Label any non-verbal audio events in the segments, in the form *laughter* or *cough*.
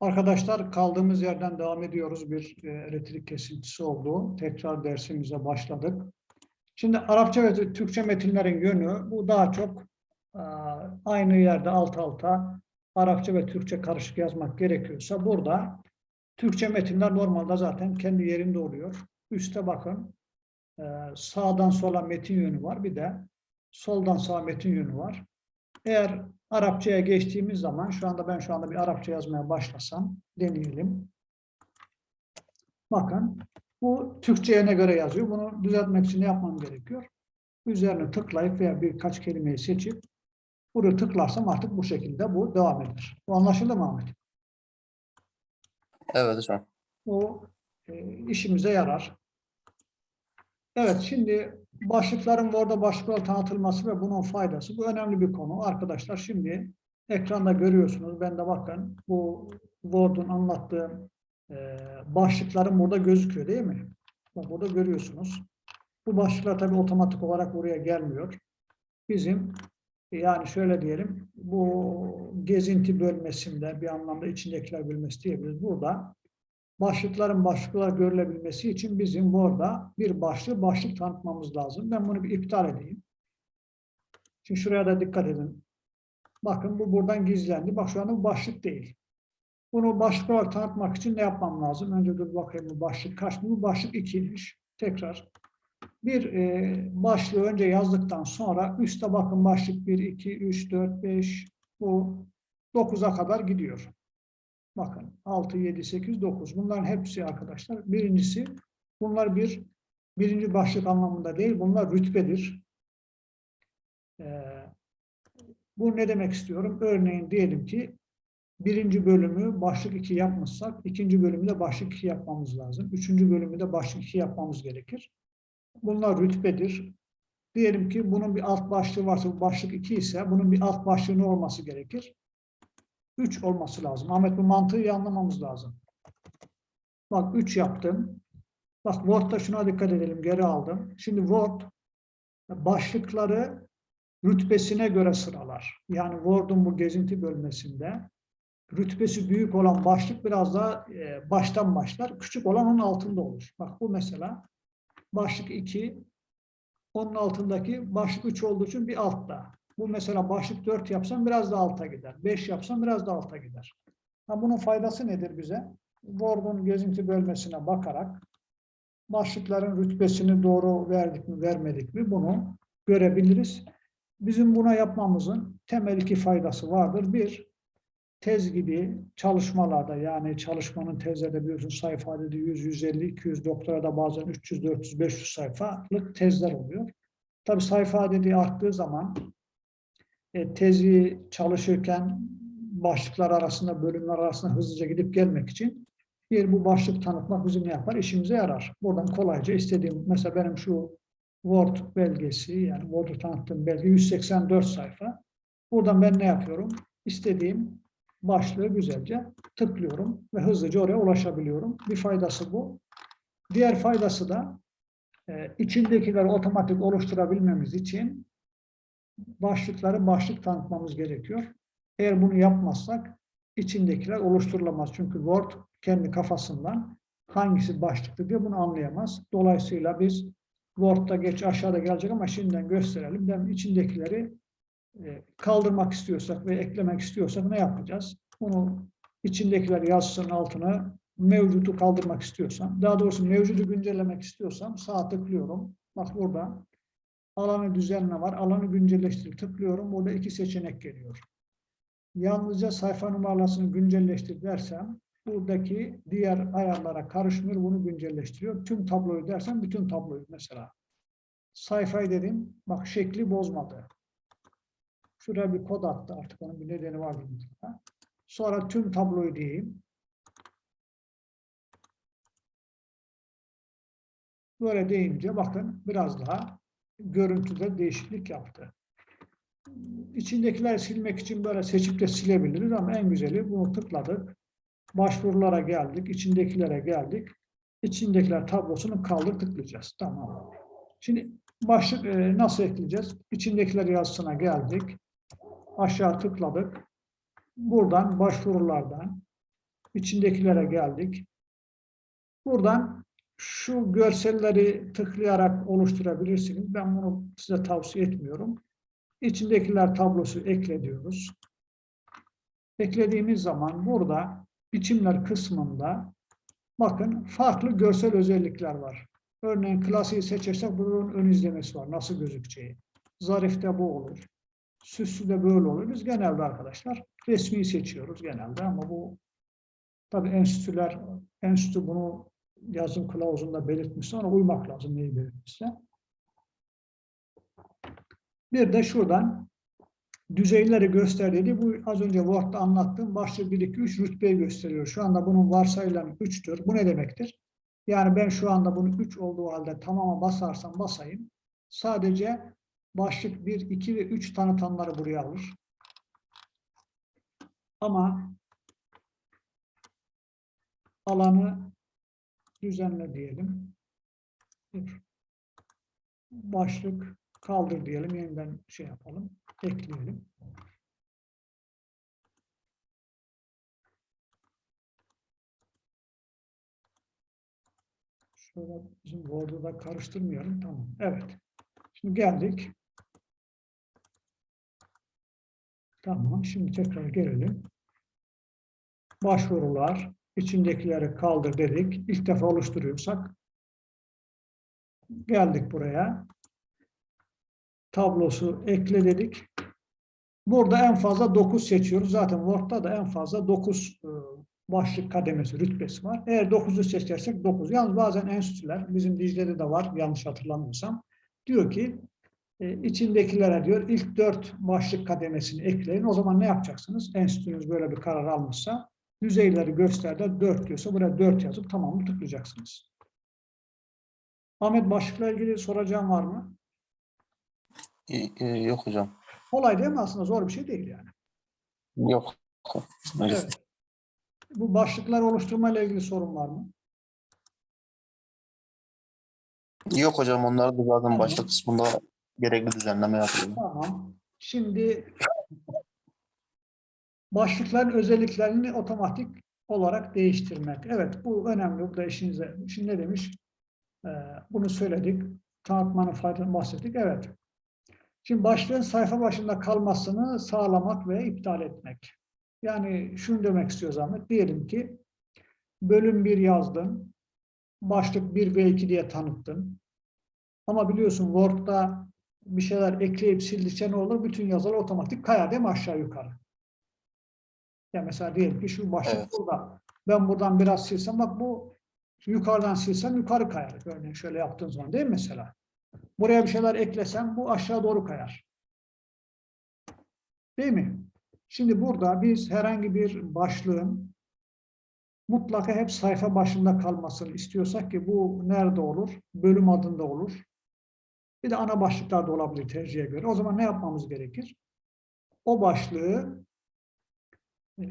Arkadaşlar kaldığımız yerden devam ediyoruz. Bir e, elektrik kesintisi oldu. Tekrar dersimize başladık. Şimdi Arapça ve Türkçe metinlerin yönü bu daha çok e, aynı yerde alt alta Arapça ve Türkçe karışık yazmak gerekiyorsa burada Türkçe metinler normalde zaten kendi yerinde oluyor. Üste bakın e, sağdan sola metin yönü var. Bir de soldan sağa metin yönü var. Eğer Arapçaya geçtiğimiz zaman, şu anda ben şu anda bir Arapça yazmaya başlasam, deneyelim. Bakın, bu Türkçe'ye ne göre yazıyor? Bunu düzeltmek için ne yapmam gerekiyor? Üzerine tıklayıp veya birkaç kelimeyi seçip, buraya tıklarsam artık bu şekilde bu devam eder. Bu anlaşıldı mı Ahmet? Evet hocam. Bu e, işimize yarar. Evet, şimdi başlıkların Word'da başlıklar tanıtılması ve bunun faydası. Bu önemli bir konu. Arkadaşlar şimdi ekranda görüyorsunuz. Ben de bakın bu Word'un anlattığı e, başlıkların burada gözüküyor değil mi? Bak burada görüyorsunuz. Bu başlıklar tabii otomatik olarak buraya gelmiyor. Bizim yani şöyle diyelim bu gezinti bölmesinde bir anlamda içindekiler bölmesi diyebiliriz. Burada başlıkların başlıklar görülebilmesi için bizim burada bir başlığı başlık tanıtmamız lazım. Ben bunu bir iptal edeyim. Şimdi şuraya da dikkat edin. Bakın bu buradan gizlendi. Bak şu anda bu başlık değil. Bunu başlık olarak tanıtmak için ne yapmam lazım? Önce dur bakayım bu başlık kaç? Bu başlık 2'ymiş. Tekrar. Bir e, başlığı önce yazdıktan sonra üstte bakın başlık 1, 2, 3, 4, 5 bu 9'a kadar gidiyor. Bakın 6, 7, 8, 9. Bunların hepsi arkadaşlar. Birincisi bunlar bir birinci başlık anlamında değil. Bunlar rütbedir. Ee, bu ne demek istiyorum? Örneğin diyelim ki birinci bölümü başlık 2 yapmışsak ikinci bölümü de başlık 2 yapmamız lazım. Üçüncü bölümü de başlık 2 yapmamız gerekir. Bunlar rütbedir. Diyelim ki bunun bir alt başlığı varsa başlık 2 ise bunun bir alt başlığı olması gerekir? 3 olması lazım. Ahmet bu mantığı iyi anlamamız lazım. Bak 3 yaptım. Bak Word'da şuna dikkat edelim. Geri aldım. Şimdi Word başlıkları rütbesine göre sıralar. Yani Word'un bu gezinti bölmesinde rütbesi büyük olan başlık biraz daha e, baştan başlar. Küçük olan onun altında olur. Bak bu mesela başlık 2 onun altındaki başlık 3 olduğu için bir altta. Bu mesela başlık 4 yapsam biraz da alta gider. 5 yapsam biraz da alta gider. Ha, bunun faydası nedir bize? Word'un gezinti bölmesine bakarak başlıkların rütbesini doğru verdik mi vermedik mi bunu görebiliriz. Bizim buna yapmamızın temel iki faydası vardır. Bir, tez gibi çalışmalarda yani çalışmanın tezlerde biliyorsun sayfa adedi 100, 150, 200, doktorada bazen 300, 400, 500 sayfalık tezler oluyor. Tabi sayfa adedi arttığı zaman e, tezi çalışırken başlıklar arasında, bölümler arasında hızlıca gidip gelmek için bir bu başlık tanıtmak bizim ne yapar? İşimize yarar. Buradan kolayca istediğim, mesela benim şu Word belgesi, yani Word'u tanıttığım belge 184 sayfa. Buradan ben ne yapıyorum? İstediğim başlığı güzelce tıklıyorum ve hızlıca oraya ulaşabiliyorum. Bir faydası bu. Diğer faydası da e, içindekileri otomatik oluşturabilmemiz için başlıkları başlık tanıtmamız gerekiyor. Eğer bunu yapmazsak içindekiler oluşturulamaz. Çünkü Word kendi kafasından hangisi başlıktı diye bunu anlayamaz. Dolayısıyla biz Word'da geç aşağıda gelecek ama şimdiden gösterelim. Ben içindekileri e, kaldırmak istiyorsak ve eklemek istiyorsak ne yapacağız? Bunu içindekiler yazısının altına mevcudu kaldırmak istiyorsam, daha doğrusu mevcudu güncellemek istiyorsam sağ tıklıyorum. Bak burada alanı düzenle var. Alanı güncelleştir tıklıyorum. Burada iki seçenek geliyor. Yalnızca sayfa numarasını güncelleştir dersem buradaki diğer ayarlara karışmıyor. Bunu güncelleştiriyor. Tüm tabloyu dersem bütün tabloyu mesela. Sayfayı dedim. Bak şekli bozmadı. Şuraya bir kod attı artık. Onun bir nedeni var. Sonra tüm tabloyu diyeyim. Böyle deyince bakın biraz daha görüntüde değişiklik yaptı. İçindekiler silmek için böyle seçip de silebiliriz ama en güzeli bunu tıkladık. Başvurulara geldik, içindekilere geldik. İçindekiler tablosunu kaldır tıklayacağız. Tamam. Şimdi başlık e, nasıl ekleyeceğiz? İçindekiler yazısına geldik. Aşağı tıkladık. Buradan başvurulardan içindekilere geldik. Buradan şu görselleri tıklayarak oluşturabilirsiniz. Ben bunu size tavsiye etmiyorum. İçindekiler tablosu ekle diyoruz. Eklediğimiz zaman burada biçimler kısmında bakın farklı görsel özellikler var. Örneğin klasiği seçersek bunun ön izlemesi var. Nasıl gözükeceği. Zarifte bu olur. Süslü de böyle olur. Biz genelde arkadaşlar resmi seçiyoruz genelde ama bu tabii enstitüler, enstitü bunu yazım kılavuzunda belirtmişse ona uymak lazım neyi belirtmişse. Bir de şuradan düzeyleri göster. Bu az önce Word'da anlattığım başlık 1, 2, 3 rütbeyi gösteriyor. Şu anda bunun varsayılan 3'tür. Bu ne demektir? Yani ben şu anda bunu 3 olduğu halde tamama basarsam basayım. Sadece başlık 1, 2 ve 3 tanıtanları buraya alır. Ama alanı düzenle diyelim. Dur. Başlık kaldır diyelim. Yeniden şey yapalım. Ekleyelim. Şöyle bizim Word'u da karıştırmayalım. Tamam. Evet. Şimdi geldik. Tamam. Şimdi tekrar gelelim. Başvurular. İçindekileri kaldır dedik. İlk defa oluşturuyorsak geldik buraya. Tablosu ekle dedik. Burada en fazla 9 seçiyoruz. Zaten Word'da da en fazla 9 e, başlık kademesi, rütbesi var. Eğer 9'u seçersek 9. Yalnız bazen enstitüler, bizim Dicle'de de var yanlış hatırlamıyorsam, diyor ki e, içindekilere diyor ilk 4 başlık kademesini ekleyin. O zaman ne yapacaksınız? Enstitünüz böyle bir karar almışsa düzeyleri gösterdi 4 diyorsa buraya 4 yazıp tamamını tıklayacaksınız. Ahmet başlıkla ilgili soracağım var mı? E, yok hocam. Kolay değil mi aslında? Zor bir şey değil yani. Yok. Evet. Bu başlıklar oluşturma ile ilgili sorun var mı? Yok hocam onlar da zaten başlık kısmında gerekli düzenleme yapıyor. Tamam. Şimdi başlıkların özelliklerini otomatik olarak değiştirmek. Evet bu önemli. Bu da işinize. Şimdi ne demiş? Ee, bunu söyledik. Tanıtmanın faydalarını bahsettik. Evet. Şimdi başlığın sayfa başında kalmasını sağlamak ve iptal etmek. Yani şunu demek istiyoruz Ahmet. Diyelim ki bölüm 1 yazdın. Başlık 1 ve 2 diye tanıttın. Ama biliyorsun Word'da bir şeyler ekleyip sildikçe ne olur? Bütün yazılar otomatik kayar değil mi aşağı yukarı? Ya mesela diyelim ki şu başlık Evet. burada. Ben buradan biraz silsem bak bu yukarıdan silsem yukarı kayar. Örneğin şöyle yaptığın zaman değil mi mesela? Buraya bir şeyler eklesem bu aşağı doğru kayar. Değil mi? Şimdi burada biz herhangi bir başlığın mutlaka hep sayfa başında kalmasını istiyorsak ki bu nerede olur? Bölüm adında olur. Bir de ana başlıklarda olabilir tercihe göre. O zaman ne yapmamız gerekir? O başlığı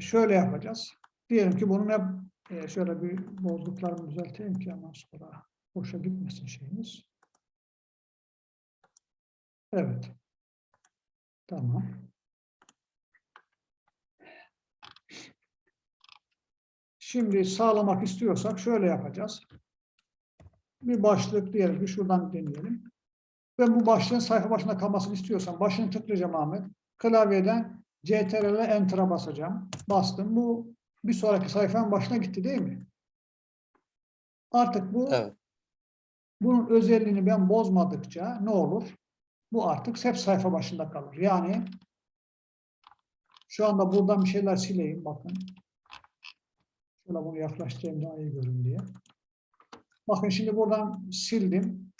şöyle yapacağız. Diyelim ki bunun hep e, şöyle bir bozduklarımı düzelteyim ki ondan sonra boşa gitmesin şeyimiz. Evet. Tamam. Şimdi sağlamak istiyorsak şöyle yapacağız. Bir başlık diyelim ki şuradan deneyelim. Ben bu başlığın sayfa başında kalmasını istiyorsam başını tıklayacağım Ahmet. Klavyeden CTRL Enter'a basacağım. Bastım. Bu bir sonraki sayfanın başına gitti değil mi? Artık bu Evet. bunun özelliğini ben bozmadıkça ne olur? Bu artık hep sayfa başında kalır. Yani şu anda buradan bir şeyler sileyim bakın. Şöyle bunu yaklaştırayım daha iyi görün diye. Bakın şimdi buradan sildim.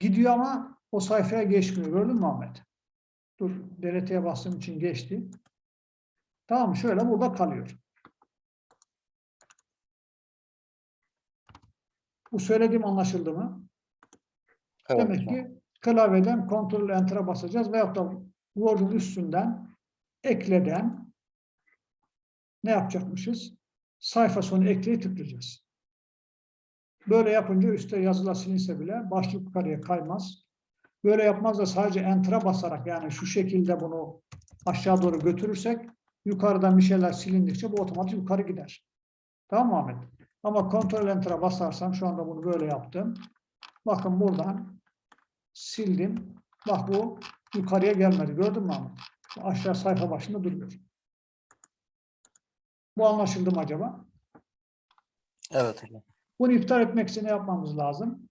Gidiyor ama o sayfaya geçmiyor. Gördün mü Ahmet? Dur, DLT'ye bastığım için geçti. Tamam? Şöyle burada kalıyor. Bu söylediğim anlaşıldı mı? Evet. Demek ki klavyeden Ctrl Enter'a basacağız veyahut da Word'un üstünden ekleden ne yapacakmışız? Sayfa sonu ekleyi tıklayacağız. Böyle yapınca üstte yazılar silinse bile başlık yukarıya kaymaz. Böyle yapmaz da sadece Enter'a basarak yani şu şekilde bunu aşağı doğru götürürsek yukarıdan bir şeyler silindikçe bu otomatik yukarı gider. Tamam mı Ahmet? Ama kontrol enter'a basarsam şu anda bunu böyle yaptım. Bakın buradan sildim. Bak bu yukarıya gelmedi. Gördün mü Ahmet? Aşağı sayfa başında duruyor. Bu anlaşıldı mı acaba? Evet. Bunu iptal etmek için ne yapmamız lazım?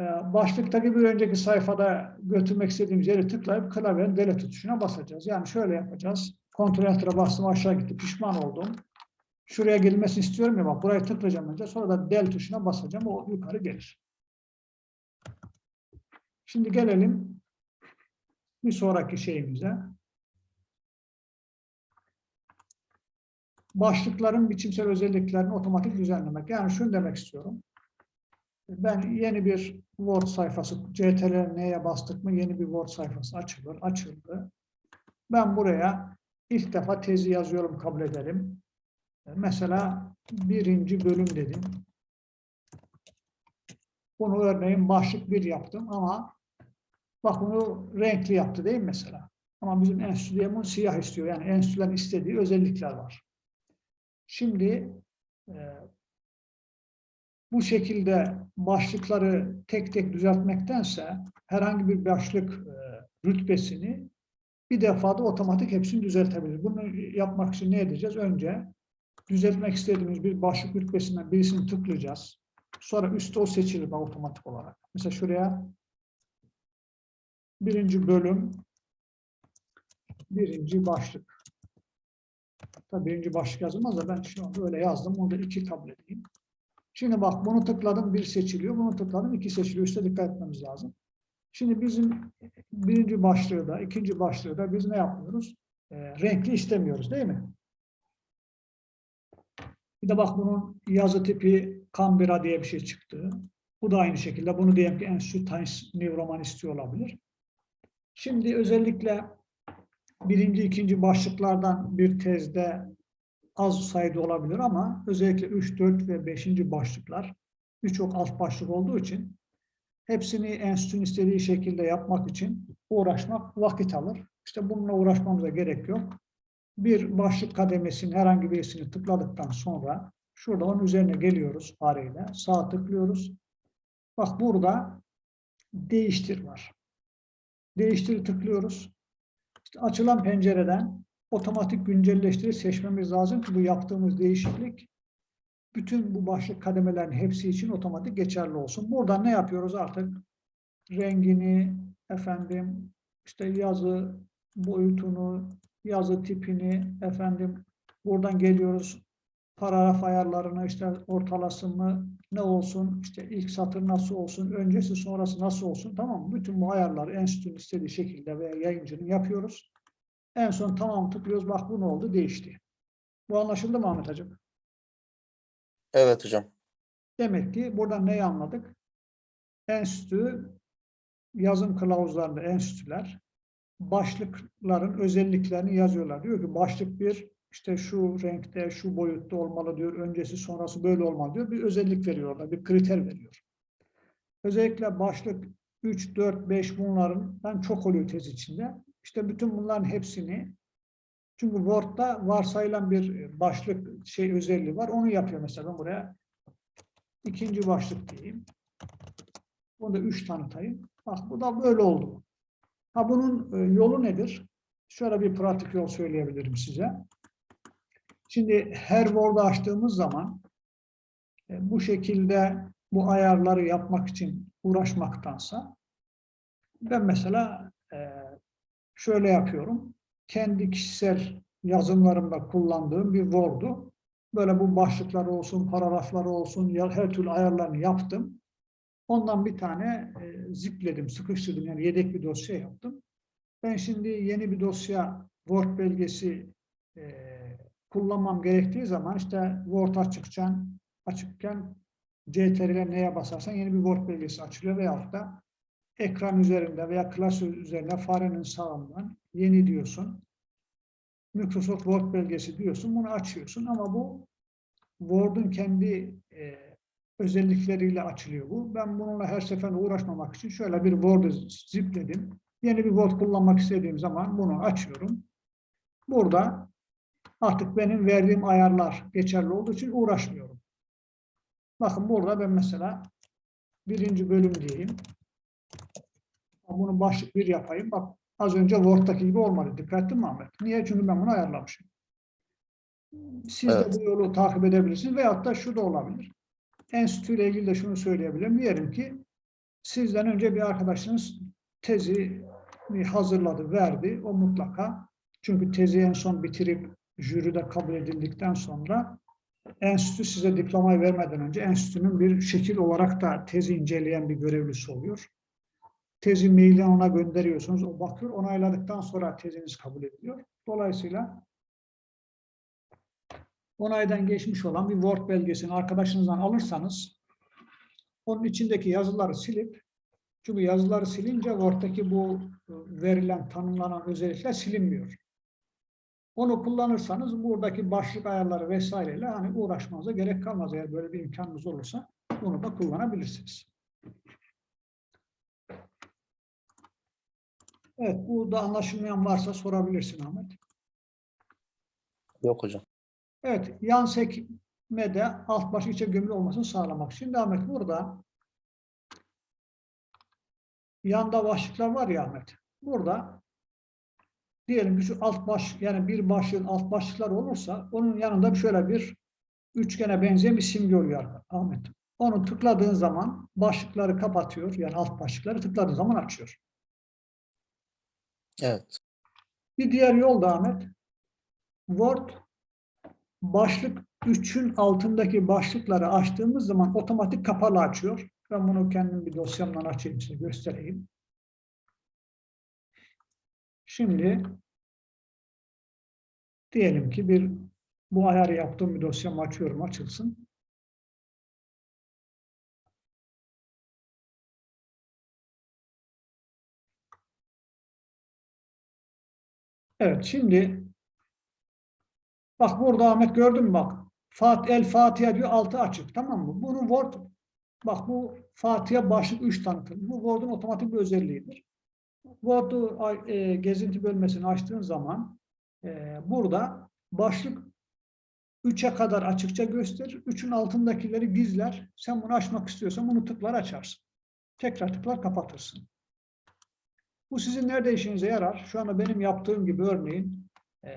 Ee, Başlıktaki bir önceki sayfada götürmek istediğimiz yeri tıklayıp klavyenin delete tuşuna basacağız. Yani şöyle yapacağız. Kontrol enter'a bastım aşağı gitti. Pişman oldum. Şuraya gelmesini istiyorum ya bak burayı tıklayacağım önce. Sonra da del tuşuna basacağım. O yukarı gelir. Şimdi gelelim bir sonraki şeyimize. Başlıkların biçimsel özelliklerini otomatik düzenlemek. Yani şunu demek istiyorum. Ben yeni bir Word sayfası, CTRL N'ye bastık mı yeni bir Word sayfası açılır, açıldı. Ben buraya ilk defa tezi yazıyorum, kabul edelim. Mesela birinci bölüm dedim. Bunu örneğin başlık bir yaptım ama bak bunu renkli yaptı değil mi mesela? Ama bizim enstitü bunu siyah istiyor. Yani enstitülerin istediği özellikler var. Şimdi e, bu şekilde başlıkları tek tek düzeltmektense herhangi bir başlık e, rütbesini bir defada otomatik hepsini düzeltebilir. Bunu yapmak için ne edeceğiz? Önce düzeltmek istediğimiz bir başlık rütbesinden birisini tıklayacağız. Sonra üstte o seçilir otomatik olarak. Mesela şuraya birinci bölüm birinci başlık. Tabii birinci başlık yazılmaz da ben şu anda öyle yazdım. Onu da iki kabul edeyim. Şimdi bak bunu tıkladım bir seçiliyor. Bunu tıkladım iki seçiliyor. Üste dikkat etmemiz lazım. Şimdi bizim birinci başlığı da ikinci başlığı da biz ne yapmıyoruz? E, renkli istemiyoruz değil mi? Bir de bak bunun yazı tipi Canberra diye bir şey çıktı. Bu da aynı şekilde. Bunu diyelim ki Enstitü Times New Roman istiyor olabilir. Şimdi özellikle birinci, ikinci başlıklardan bir tezde az sayıda olabilir ama özellikle 3, 4 ve 5. başlıklar birçok alt başlık olduğu için hepsini enstitünün istediği şekilde yapmak için uğraşmak vakit alır. İşte bununla uğraşmamıza gerek yok. Bir başlık kademesinin herhangi birisini tıkladıktan sonra şurada onun üzerine geliyoruz fareyle. Sağ tıklıyoruz. Bak burada değiştir var. Değiştir tıklıyoruz. İşte açılan pencereden otomatik güncelleştiri seçmemiz lazım ki bu yaptığımız değişiklik bütün bu başlık kademelerin hepsi için otomatik geçerli olsun. Buradan ne yapıyoruz artık? Rengini, efendim, işte yazı boyutunu, yazı tipini, efendim, buradan geliyoruz paragraf ayarlarını, işte ortalası mı, ne olsun, işte ilk satır nasıl olsun, öncesi sonrası nasıl olsun, tamam mı? Bütün bu ayarları enstitünün istediği şekilde veya yayıncının yapıyoruz. En son tamam tıklıyoruz, bak bu ne oldu, değişti. Bu anlaşıldı mı Ahmet Hacım? Evet hocam. Demek ki buradan neyi anladık? Enstitü, yazım kılavuzlarında enstitüler, başlıkların özelliklerini yazıyorlar. Diyor ki başlık bir, işte şu renkte, şu boyutta olmalı diyor, öncesi sonrası böyle olmalı diyor. Bir özellik veriyorlar, bir kriter veriyor. Özellikle başlık 3, 4, 5 bunların çok oluyor tez içinde. İşte bütün bunların hepsini çünkü Word'da varsayılan bir başlık şey özelliği var. Onu yapıyor mesela ben buraya. ikinci başlık diyeyim. Bunu da üç tanıtayım. Bak bu da böyle oldu. Ha bunun e, yolu nedir? Şöyle bir pratik yol söyleyebilirim size. Şimdi her Word'u açtığımız zaman e, bu şekilde bu ayarları yapmak için uğraşmaktansa ben mesela e, şöyle yapıyorum kendi kişisel yazımlarımda kullandığım bir Word'u. Böyle bu başlıklar olsun, paragrafları olsun, her türlü ayarlarını yaptım. Ondan bir tane e, zipledim, sıkıştırdım. Yani yedek bir dosya yaptım. Ben şimdi yeni bir dosya Word belgesi e, kullanmam gerektiği zaman işte Word açıkken, açıkken CTRL neye basarsan yeni bir Word belgesi açılıyor veyahut da ekran üzerinde veya klasör üzerinde farenin sağından yeni diyorsun. Microsoft Word belgesi diyorsun. Bunu açıyorsun ama bu Word'un kendi e, özellikleriyle açılıyor bu. Ben bununla her seferinde uğraşmamak için şöyle bir Word'u zipledim. Yeni bir Word kullanmak istediğim zaman bunu açıyorum. Burada Artık benim verdiğim ayarlar geçerli olduğu için uğraşmıyorum. Bakın burada ben mesela birinci bölüm diyeyim. Bunu başlık bir yapayım. Bak az önce Word'daki gibi olmadı. Dikkat ettin mi Ahmet? Niye? Çünkü ben bunu ayarlamışım. Siz Evet. de bu yolu takip edebilirsiniz. Veyahut da şu da olabilir. Enstitü ile ilgili de şunu söyleyebilirim. Diyelim ki sizden önce bir arkadaşınız tezi hazırladı, verdi. O mutlaka çünkü tezi en son bitirip jüride kabul edildikten sonra enstitü size diplomayı vermeden önce enstitünün bir şekil olarak da tezi inceleyen bir görevlisi oluyor. Tezi mailden ona gönderiyorsunuz. O bakıyor. Onayladıktan sonra teziniz kabul ediliyor. Dolayısıyla onaydan geçmiş olan bir Word belgesini arkadaşınızdan alırsanız onun içindeki yazıları silip çünkü yazıları silince Word'daki bu e, verilen, tanımlanan özellikler silinmiyor. Onu kullanırsanız buradaki başlık ayarları vesaireyle hani uğraşmanıza gerek kalmaz. Eğer böyle bir imkanınız olursa bunu da kullanabilirsiniz. Evet, bu da anlaşılmayan varsa sorabilirsin Ahmet. Yok hocam. Evet, yan sekmede alt baş içe gömülü olmasını sağlamak. Şimdi Ahmet burada yanda başlıklar var ya Ahmet. Burada diyelim ki şu alt baş yani bir başlığın alt başlıklar olursa onun yanında şöyle bir üçgene benzeyen bir simge oluyor Ahmet. Onu tıkladığın zaman başlıkları kapatıyor. Yani alt başlıkları tıkladığın zaman açıyor. Evet. Bir diğer yol da Ahmet. Word başlık 3'ün altındaki başlıkları açtığımız zaman otomatik kapalı açıyor. Ben bunu kendim bir dosyamdan açayım size göstereyim. Şimdi diyelim ki bir bu ayarı yaptığım bir dosyamı açıyorum açılsın. Evet şimdi bak burada Ahmet gördün mü bak Fat El Fatiha diyor altı açık tamam mı? Bunu Word bak bu Fatiha başlık 3 tanıtım. Bu Word'un otomatik bir özelliğidir. Word'u e, gezinti bölmesini açtığın zaman e, burada başlık 3'e kadar açıkça gösterir. 3'ün altındakileri gizler. Sen bunu açmak istiyorsan bunu tıklar açarsın. Tekrar tıklar kapatırsın. Bu sizin nerede işinize yarar? Şu anda benim yaptığım gibi örneğin e,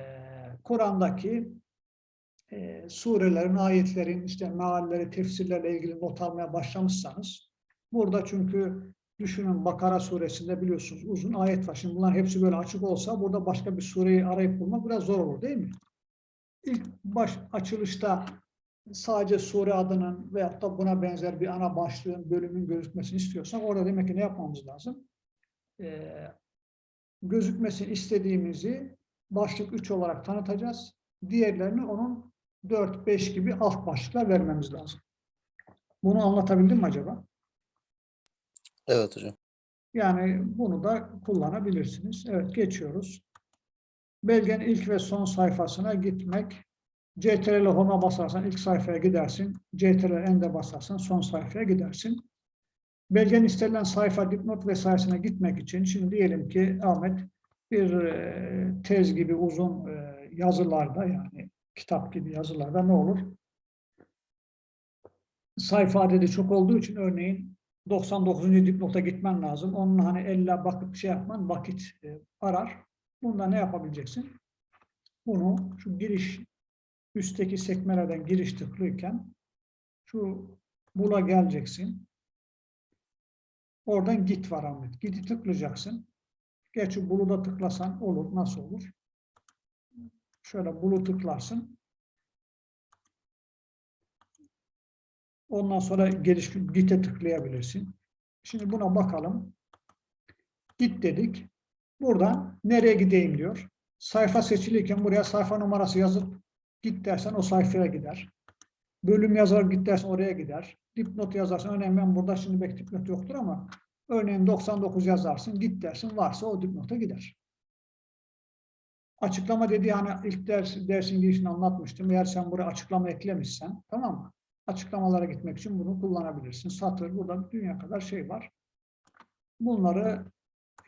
Kur'an'daki e, surelerin, ayetlerin, işte mealleri, tefsirlerle ilgili not almaya başlamışsanız burada çünkü düşünün Bakara suresinde biliyorsunuz uzun ayet var. Şimdi bunlar hepsi böyle açık olsa burada başka bir sureyi arayıp bulmak biraz zor olur değil mi? İlk baş açılışta sadece sure adının veyahut da buna benzer bir ana başlığın, bölümün gözükmesini istiyorsak orada demek ki ne yapmamız lazım? Ee, gözükmesini istediğimizi başlık 3 olarak tanıtacağız. Diğerlerini onun 4-5 gibi alt başlıklar vermemiz lazım. Bunu anlatabildim mi acaba? Evet hocam. Yani bunu da kullanabilirsiniz. Evet geçiyoruz. Belgenin ilk ve son sayfasına gitmek. CTRL Home'a basarsan ilk sayfaya gidersin. CTRL End'e basarsan son sayfaya gidersin. Belgenin istenilen sayfa, dipnot vesairesine gitmek için şimdi diyelim ki Ahmet bir e, tez gibi uzun e, yazılarda yani kitap gibi yazılarda ne olur? Sayfa adedi çok olduğu için örneğin 99. dipnota gitmen lazım. Onun hani elle bakıp şey yapman vakit e, arar. Bunda ne yapabileceksin? Bunu şu giriş üstteki sekmelerden giriş tıklıyken şu bula geleceksin. Oradan git var Ahmet. Git'i tıklayacaksın. Gerçi bulu da tıklasan olur. Nasıl olur? Şöyle bulu tıklarsın. Ondan sonra geliş git'e tıklayabilirsin. Şimdi buna bakalım. Git dedik. Buradan nereye gideyim diyor. Sayfa seçiliyken buraya sayfa numarası yazıp git dersen o sayfaya gider. Bölüm yazar git oraya gider. Dipnot yazarsın. Örneğin ben burada şimdi belki dipnot yoktur ama örneğin 99 yazarsın. Git dersin. Varsa o dipnota gider. Açıklama dediği hani ilk ders, dersin girişini anlatmıştım. Eğer sen buraya açıklama eklemişsen tamam mı? Açıklamalara gitmek için bunu kullanabilirsin. Satır burada dünya kadar şey var. Bunları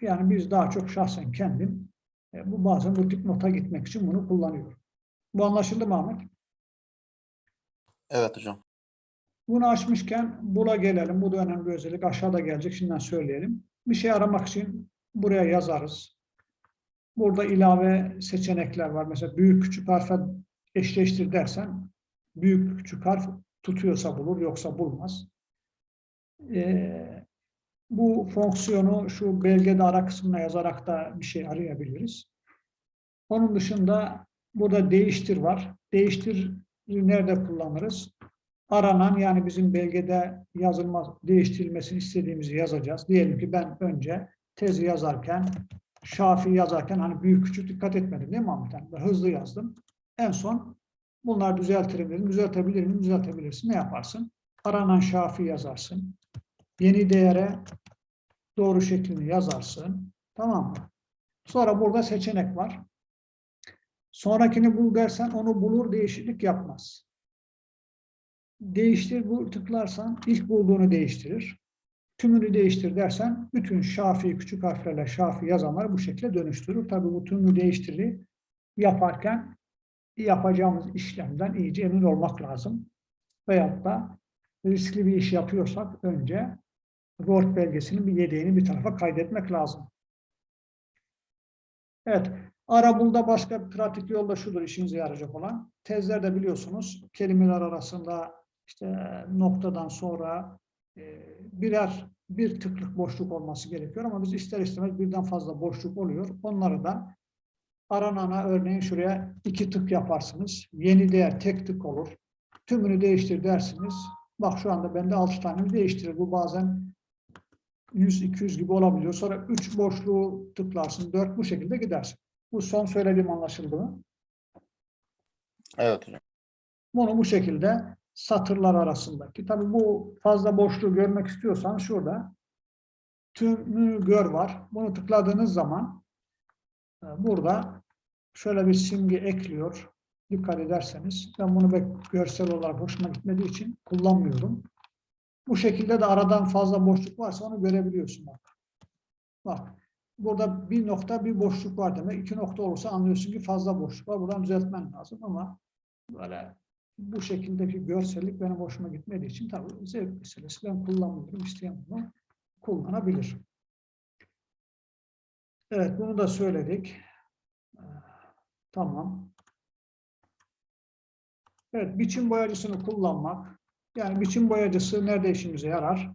yani biz daha çok şahsen kendim e, bu bazen bu dipnota gitmek için bunu kullanıyorum. Bu anlaşıldı mı Ahmet? Evet hocam. Bunu açmışken bula gelelim. Bu da önemli özellik. Aşağıda gelecek. Şimdiden söyleyelim. Bir şey aramak için buraya yazarız. Burada ilave seçenekler var. Mesela büyük küçük harfe eşleştir dersen büyük küçük harf tutuyorsa bulur yoksa bulmaz. Ee, bu fonksiyonu şu belgede ara kısmına yazarak da bir şey arayabiliriz. Onun dışında burada değiştir var. Değiştir nerede kullanırız? Aranan yani bizim belgede yazılma, değiştirilmesini istediğimizi yazacağız. Diyelim ki ben önce tezi yazarken, şafi yazarken hani büyük küçük dikkat etmedim değil mi Ahmet? Ben hızlı yazdım. En son bunlar düzeltirim dedim. Düzeltebilir miyim? Düzeltebilirsin. Ne yaparsın? Aranan şafi yazarsın. Yeni değere doğru şeklini yazarsın. Tamam mı? Sonra burada seçenek var. Sonrakini bul dersen onu bulur değişiklik yapmaz. Değiştir bu tıklarsan ilk bulduğunu değiştirir. Tümünü değiştir dersen bütün şafi küçük harflerle şafi yazanları bu şekilde dönüştürür. Tabii bu tümünü değiştiri yaparken yapacağımız işlemden iyice emin olmak lazım. Veyahut da riskli bir iş yapıyorsak önce Word belgesinin bir yedeğini bir tarafa kaydetmek lazım. Evet, Arabul'da başka bir pratik yol da şudur işinize yarayacak olan. Tezlerde biliyorsunuz kelimeler arasında işte noktadan sonra e, birer bir tıklık boşluk olması gerekiyor ama biz ister istemez birden fazla boşluk oluyor. Onları da aranana örneğin şuraya iki tık yaparsınız. Yeni değer tek tık olur. Tümünü değiştir dersiniz. Bak şu anda bende altı tane değiştirir. Bu bazen 100-200 gibi olabiliyor. Sonra 3 boşluğu tıklarsın, 4 bu şekilde gidersin. Bu son söylediğim anlaşıldı mı? Evet hocam. Bunu bu şekilde satırlar arasındaki. Tabii bu fazla boşluğu görmek istiyorsan şurada tümü gör var. Bunu tıkladığınız zaman e, burada şöyle bir simge ekliyor. Dikkat ederseniz. Ben bunu görsel olarak hoşuma gitmediği için kullanmıyorum. Bu şekilde de aradan fazla boşluk varsa onu görebiliyorsun bak. Bak. Burada bir nokta bir boşluk var demek. İki nokta olursa anlıyorsun ki fazla boşluk var. Buradan düzeltmen lazım ama böyle bu şekildeki görsellik benim hoşuma gitmediği için tabii zevk meselesi. Ben kullanmıyorum. İsteyen bunu kullanabilir. Evet bunu da söyledik. Ee, Tamam. Evet biçim boyacısını kullanmak. Yani biçim boyacısı nerede işimize yarar?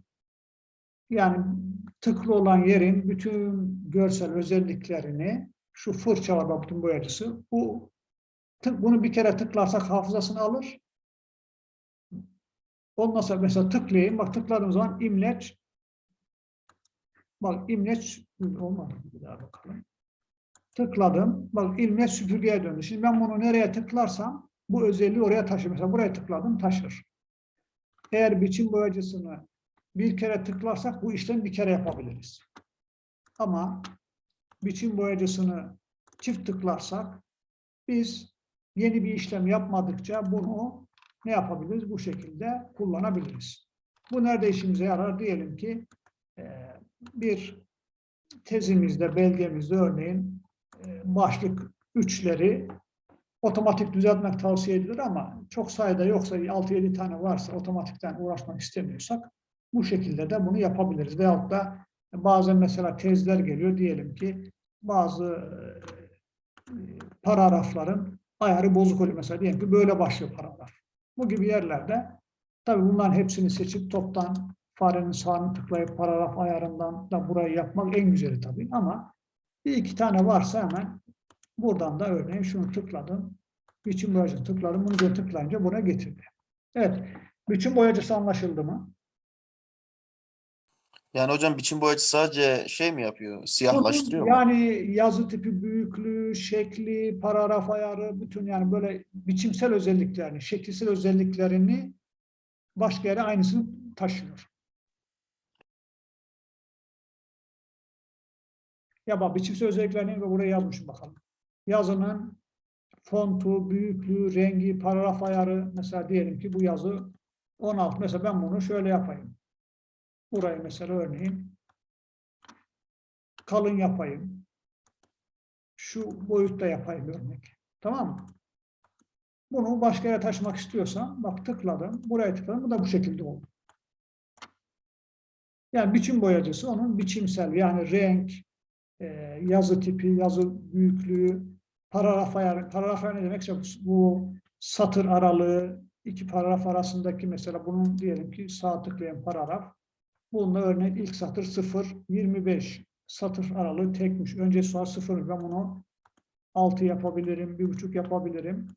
Yani tıklı olan yerin bütün görsel özelliklerini şu fırça var bak bütün boyacısı. Bu tık, bunu bir kere tıklarsak hafızasını alır. Ondan sonra mesela tıklayayım. Bak tıkladığım zaman imleç bak imleç olmadı. Bir daha bakalım. Tıkladım. Bak imleç süpürgeye döndü. Şimdi ben bunu nereye tıklarsam bu özelliği oraya taşır. Mesela buraya tıkladım taşır. Eğer biçim boyacısını bir kere tıklarsak bu işlemi bir kere yapabiliriz. Ama biçim boyacısını çift tıklarsak biz yeni bir işlem yapmadıkça bunu ne yapabiliriz? Bu şekilde kullanabiliriz. Bu nerede işimize yarar? Diyelim ki e, bir tezimizde, belgemizde örneğin e, başlık üçleri otomatik düzeltmek tavsiye edilir ama çok sayıda yoksa 6-7 tane varsa otomatikten uğraşmak istemiyorsak bu şekilde de bunu yapabiliriz. Veyahut da bazen mesela tezler geliyor diyelim ki bazı e, paragrafların ayarı bozuk oluyor. Mesela diyelim ki böyle başlıyor paragraf. Bu gibi yerlerde tabii bunların hepsini seçip toptan farenin sağını tıklayıp paragraf ayarından da burayı yapmak en güzeli tabii ama bir iki tane varsa hemen buradan da örneğin şunu tıkladım. Biçim boyacı tıkladım. Bunu da tıklayınca buna getirdi. Evet. Biçim boyacısı anlaşıldı mı? Yani hocam biçim boyacı sadece şey mi yapıyor? Siyahlaştırıyor mu? Yani yazı tipi, büyüklüğü, şekli, paragraf ayarı, bütün yani böyle biçimsel özelliklerini, şekilsel özelliklerini başka yere aynısını taşıyor. Ya bak biçimsel özelliklerini buraya yazmışım bakalım. Yazının fontu, büyüklüğü, rengi, paragraf ayarı mesela diyelim ki bu yazı 16. Mesela ben bunu şöyle yapayım. Burayı mesela örneğin kalın yapayım. Şu boyutta yapayım örnek. Tamam mı? Bunu başka yere taşımak istiyorsam bak tıkladım. Buraya tıkladım. Bu da bu şekilde oldu. Yani biçim boyacısı onun biçimsel yani renk, e, yazı tipi, yazı büyüklüğü, paragraf ayarı. Paragraf ayarı ne demekse bu satır aralığı, iki paragraf arasındaki mesela bunun diyelim ki sağ tıklayan paragraf. Bunda örneğin ilk satır 0, 25 satır aralığı tekmiş. Önce sonra 0 ben bunu 6 yapabilirim, bir buçuk yapabilirim.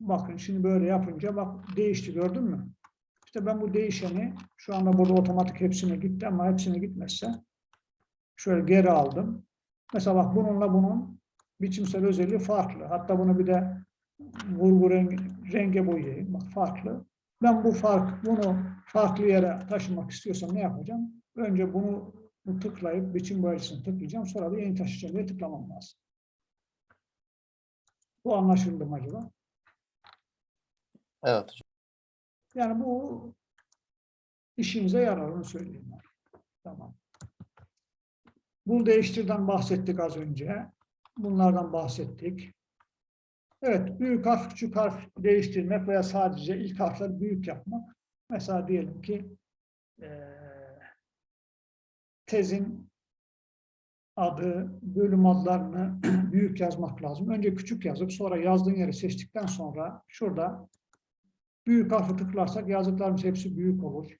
Bakın şimdi böyle yapınca bak değişti gördün mü? İşte ben bu değişeni şu anda burada otomatik hepsine gitti ama hepsine gitmezse şöyle geri aldım. Mesela bak bununla bunun biçimsel özelliği farklı. Hatta bunu bir de vurgu rengi, renge boyayayım. Bak farklı. Ben bu fark, bunu farklı yere taşımak istiyorsam ne yapacağım? Önce bunu tıklayıp biçim boyacısını tıklayacağım. Sonra da yeni taşıyacağım diye tıklamam lazım. Bu anlaşıldı mı acaba? Evet. Yani bu işimize yarar onu söyleyeyim. Tamam. Bul değiştirden bahsettik az önce. Bunlardan bahsettik. Evet, büyük harf, küçük harf değiştirmek veya sadece ilk harfleri büyük yapmak. Mesela diyelim ki eee, tezin adı, bölüm adlarını *clears throat* büyük yazmak lazım. Önce küçük yazıp sonra yazdığın yeri seçtikten sonra şurada büyük harfi tıklarsak yazdıklarımız hepsi büyük olur.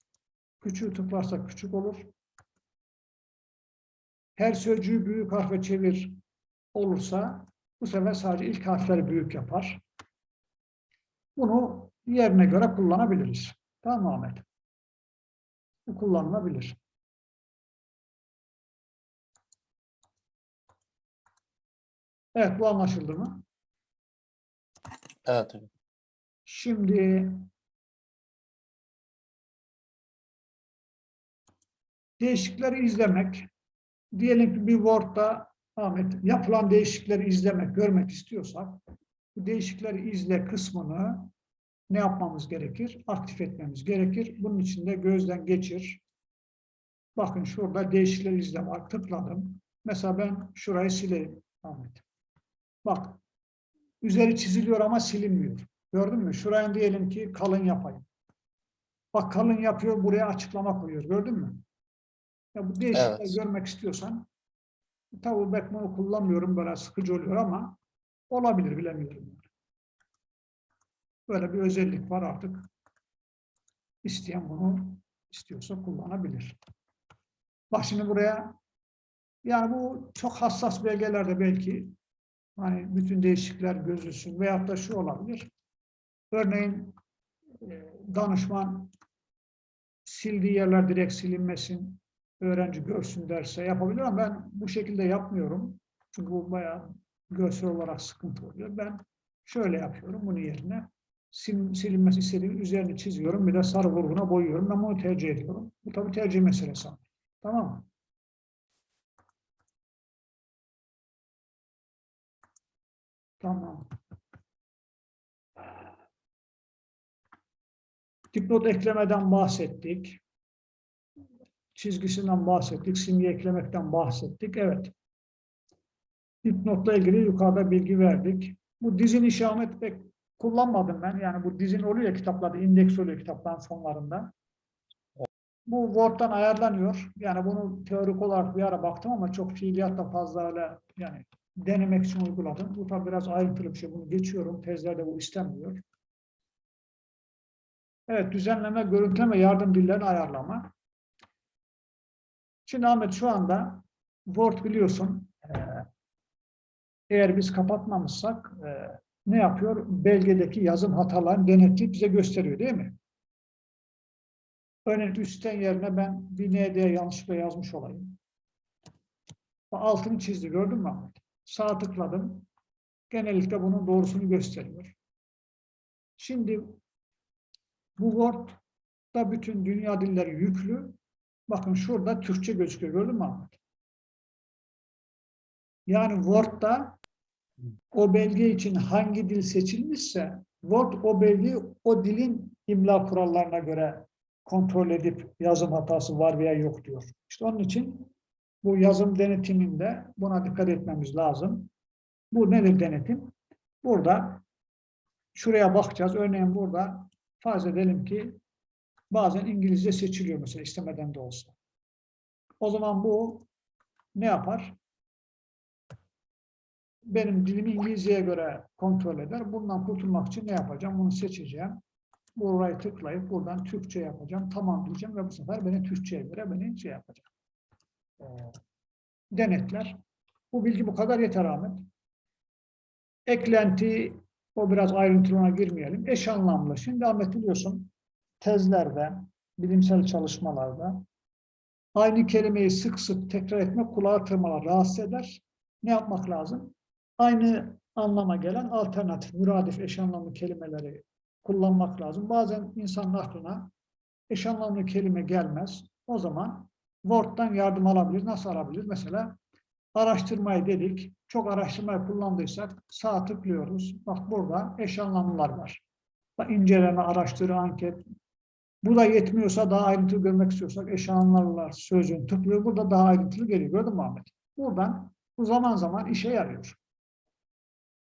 Küçüğü tıklarsak küçük olur. Her sözcüğü büyük harfe çevir olursa bu sefer sadece ilk harfleri büyük yapar. Bunu yerine göre kullanabiliriz. Tamam mı Ahmet? Bu kullanılabilir. Evet bu anlaşıldı mı? Evet. Şimdi değişiklikleri izlemek. Diyelim ki bir Word'da Ahmet yapılan değişiklikleri izlemek, görmek istiyorsak bu değişiklikleri izle kısmını ne yapmamız gerekir? Aktif etmemiz gerekir. Bunun için de gözden geçir. Bakın şurada değişiklikleri izle var. Tıkladım. Mesela ben şurayı sileyim Ahmet. Bak üzeri çiziliyor ama silinmiyor. Gördün mü? Şuraya diyelim ki kalın yapayım. Bak kalın yapıyor, buraya açıklama koyuyor. Gördün mü? Ya bu değişiklikleri Evet. görmek istiyorsan ben bunu kullanmıyorum böyle sıkıcı oluyor ama olabilir bilemiyorum. Böyle bir özellik var artık. İsteyen bunu istiyorsa kullanabilir. Bak şimdi buraya yani bu çok hassas belgelerde belki hani bütün değişiklikler gözülsün veyahut da şu olabilir. Örneğin e, danışman sildiği yerler direkt silinmesin, öğrenci görsün derse yapabilir ama ben bu şekilde yapmıyorum. Çünkü bu bayağı görsel olarak sıkıntı oluyor. Ben şöyle yapıyorum bunun yerine. Sil, silinmesi istediğim üzerini çiziyorum. Bir de sarı vurguna boyuyorum. Ben bunu tercih ediyorum. Bu tabii tercih meselesi. Tamam mı? Tamam. Dipnot eklemeden bahsettik. Çizgisinden bahsettik. Simge eklemekten bahsettik. Evet. Dipnotla ilgili yukarıda bilgi verdik. Bu dizin işaret pek kullanmadım ben. Yani bu dizin oluyor kitaplarda, indeks oluyor kitapların sonlarında. Bu Word'dan ayarlanıyor. Yani bunu teorik olarak bir ara baktım ama çok fiiliyatta fazla öyle yani denemek için uyguladım. Bu tabi biraz ayrıntılı bir şey. Bunu geçiyorum. Tezlerde bu istenmiyor. Evet, düzenleme, görüntüleme, yardım dillerini ayarlama. Şimdi Ahmet şu anda Word biliyorsun eee, eğer biz kapatmamışsak eee, ne yapıyor? Belgedeki yazım hatalarını denetleyip bize gösteriyor değil mi? Örneğin üstten yerine ben bir ND yanlışlıkla yazmış olayım. Altını çizdi gördün mü Ahmet? Sağ tıkladım. Genellikle bunun doğrusunu gösteriyor. Şimdi bu Word'da bütün dünya dilleri yüklü. Bakın şurada Türkçe gözüküyor. Gördün mü Ahmet? Yani Word'da o belge için hangi dil seçilmişse Word o belgeyi o dilin imla kurallarına göre kontrol edip yazım hatası var veya yok diyor. İşte onun için bu yazım denetiminde buna dikkat etmemiz lazım. Bu nedir denetim? Burada şuraya bakacağız. Örneğin burada farz edelim ki bazen İngilizce seçiliyor mesela istemeden de olsa. O zaman bu ne yapar? Benim dilimi İngilizceye göre kontrol eder. Bundan kurtulmak için ne yapacağım? Bunu seçeceğim. Burayı tıklayıp buradan Türkçe yapacağım. Tamam diyeceğim ve bu sefer beni Türkçe'ye göre beni şey yapacak. Ee, denetler. Bu bilgi bu kadar yeter Ahmet. Eklenti, o biraz ayrıntılığına girmeyelim. Eş anlamlı. Şimdi Ahmet biliyorsun tezlerde, bilimsel çalışmalarda aynı kelimeyi sık sık tekrar etmek kulağı tırmalar, rahatsız eder. Ne yapmak lazım? Aynı anlama gelen alternatif, müradif eş anlamlı kelimeleri kullanmak lazım. Bazen insanın aklına eş anlamlı kelime gelmez. O zaman Word'dan yardım alabilir. Nasıl alabilir? Mesela araştırmayı dedik. Çok araştırmayı kullandıysak sağ tıklıyoruz. Bak burada eş anlamlılar var. Bak, inceleme, araştırı, anket. Bu da yetmiyorsa daha ayrıntılı görmek istiyorsak eş anlamlılar sözcüğünü tıklıyor. Burada daha ayrıntılı geliyor. Gördün mü Ahmet? Buradan bu zaman zaman işe yarıyor.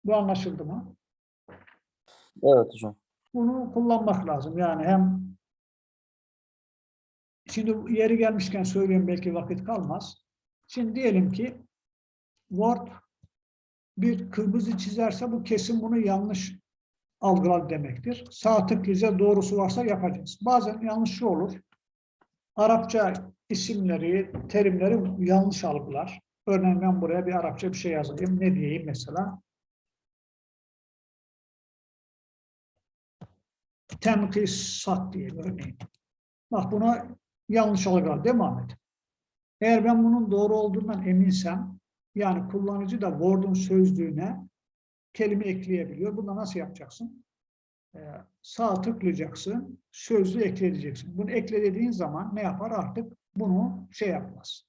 Bu anlaşıldı mı? Evet hocam. bunu kullanmak lazım. Yani hem şimdi yeri gelmişken söyleyeyim belki vakit kalmaz. Şimdi diyelim ki Word bir kırmızı çizerse bu kesin bunu yanlış algılar demektir. Sağ tıklayacağız, doğrusu varsa yapacağız. Bazen yanlış şu olur. Arapça isimleri, terimleri yanlış algılar. Örneğin ben buraya bir Arapça bir şey yazayım. Ne diyeyim mesela? Tenkisat diye örneğin. Bak buna yanlış algılar değil mi Ahmet? Eğer ben bunun doğru olduğundan eminsem, yani kullanıcı da Word'un sözlüğüne kelime ekleyebiliyor. Bunu nasıl yapacaksın? Ee, sağ tıklayacaksın, sözlüğü ekleyeceksin. Bunu eklediğin zaman ne yapar? Artık bunu şey yapmaz.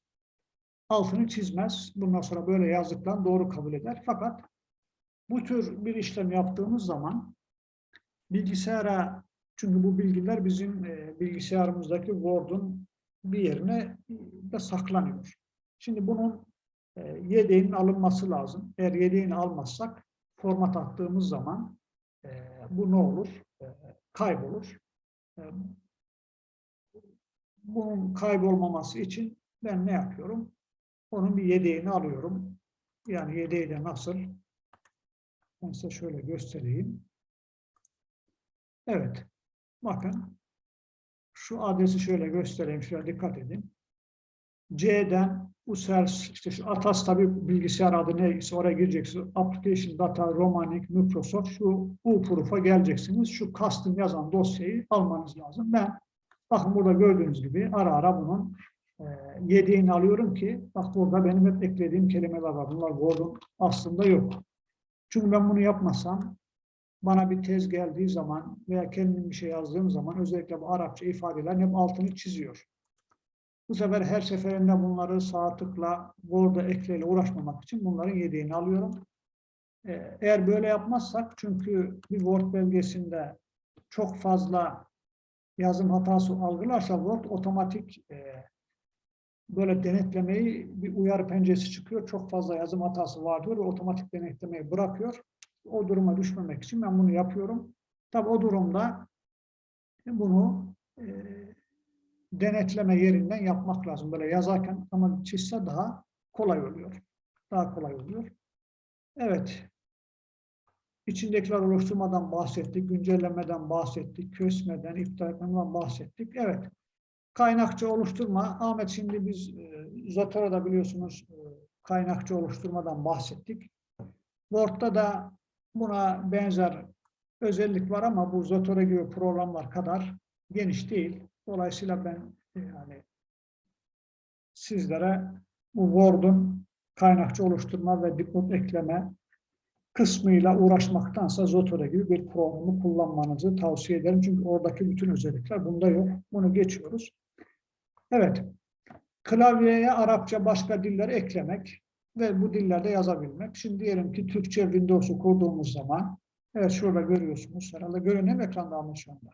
Altını çizmez. Bundan sonra böyle yazdıklarını doğru kabul eder. Fakat bu tür bir işlem yaptığımız zaman bilgisayara çünkü bu bilgiler bizim e, bilgisayarımızdaki Word'un bir yerine de saklanıyor. Şimdi bunun e, yedeğinin alınması lazım. Eğer yedeğini almazsak format attığımız zaman e, bu ne olur? E, kaybolur. E, bunun kaybolmaması için ben ne yapıyorum? Onun bir yedeğini alıyorum. Yani yedeği de nasıl? Ben size şöyle göstereyim. Evet. Bakın. Şu adresi şöyle göstereyim. Şöyle dikkat edin. C'den Users, işte şu Atas tabi bilgisayar adı neyse oraya gireceksiniz. Application Data Romanic Microsoft şu U proof'a geleceksiniz. Şu custom yazan dosyayı almanız lazım. Ben bakın burada gördüğünüz gibi ara ara bunun e, yedeğini alıyorum ki bak burada benim hep eklediğim kelimeler var. Bunlar Word'un aslında yok. Çünkü ben bunu yapmasam bana bir tez geldiği zaman veya kendim bir şey yazdığım zaman özellikle bu Arapça ifadeler hep altını çiziyor. Bu sefer her seferinde bunları sağ tıkla Word'a ekleyle uğraşmamak için bunların yedeğini alıyorum. Ee, Eğer böyle yapmazsak çünkü bir Word belgesinde çok fazla yazım hatası algılarsa Word otomatik e, böyle denetlemeyi bir uyarı penceresi çıkıyor. Çok fazla yazım hatası var diyor ve otomatik denetlemeyi bırakıyor. O duruma düşmemek için ben bunu yapıyorum. Tabi o durumda bunu e, denetleme yerinden yapmak lazım. Böyle yazarken ama çizse daha kolay oluyor. Daha kolay oluyor. Evet. İçindekiler oluşturmadan bahsettik, güncellemeden bahsettik, kösmeden, iptal etmeden bahsettik. Evet. Kaynakçı oluşturma. Ahmet şimdi biz e, Zotoro'da biliyorsunuz e, kaynakçı oluşturmadan bahsettik. Word'da da buna benzer özellik var ama bu Zotero gibi programlar kadar geniş değil. Dolayısıyla ben e, yani sizlere bu Word'un kaynakçı oluşturma ve dipnot ekleme kısmıyla uğraşmaktansa Zotero gibi bir programı kullanmanızı tavsiye ederim. Çünkü oradaki bütün özellikler bunda yok. Bunu geçiyoruz. Evet. Klavyeye Arapça başka dilleri eklemek ve bu dillerde yazabilmek. Şimdi diyelim ki Türkçe Windows'u kurduğumuz zaman evet şurada görüyorsunuz. Herhalde mu ekranda ama şu anda?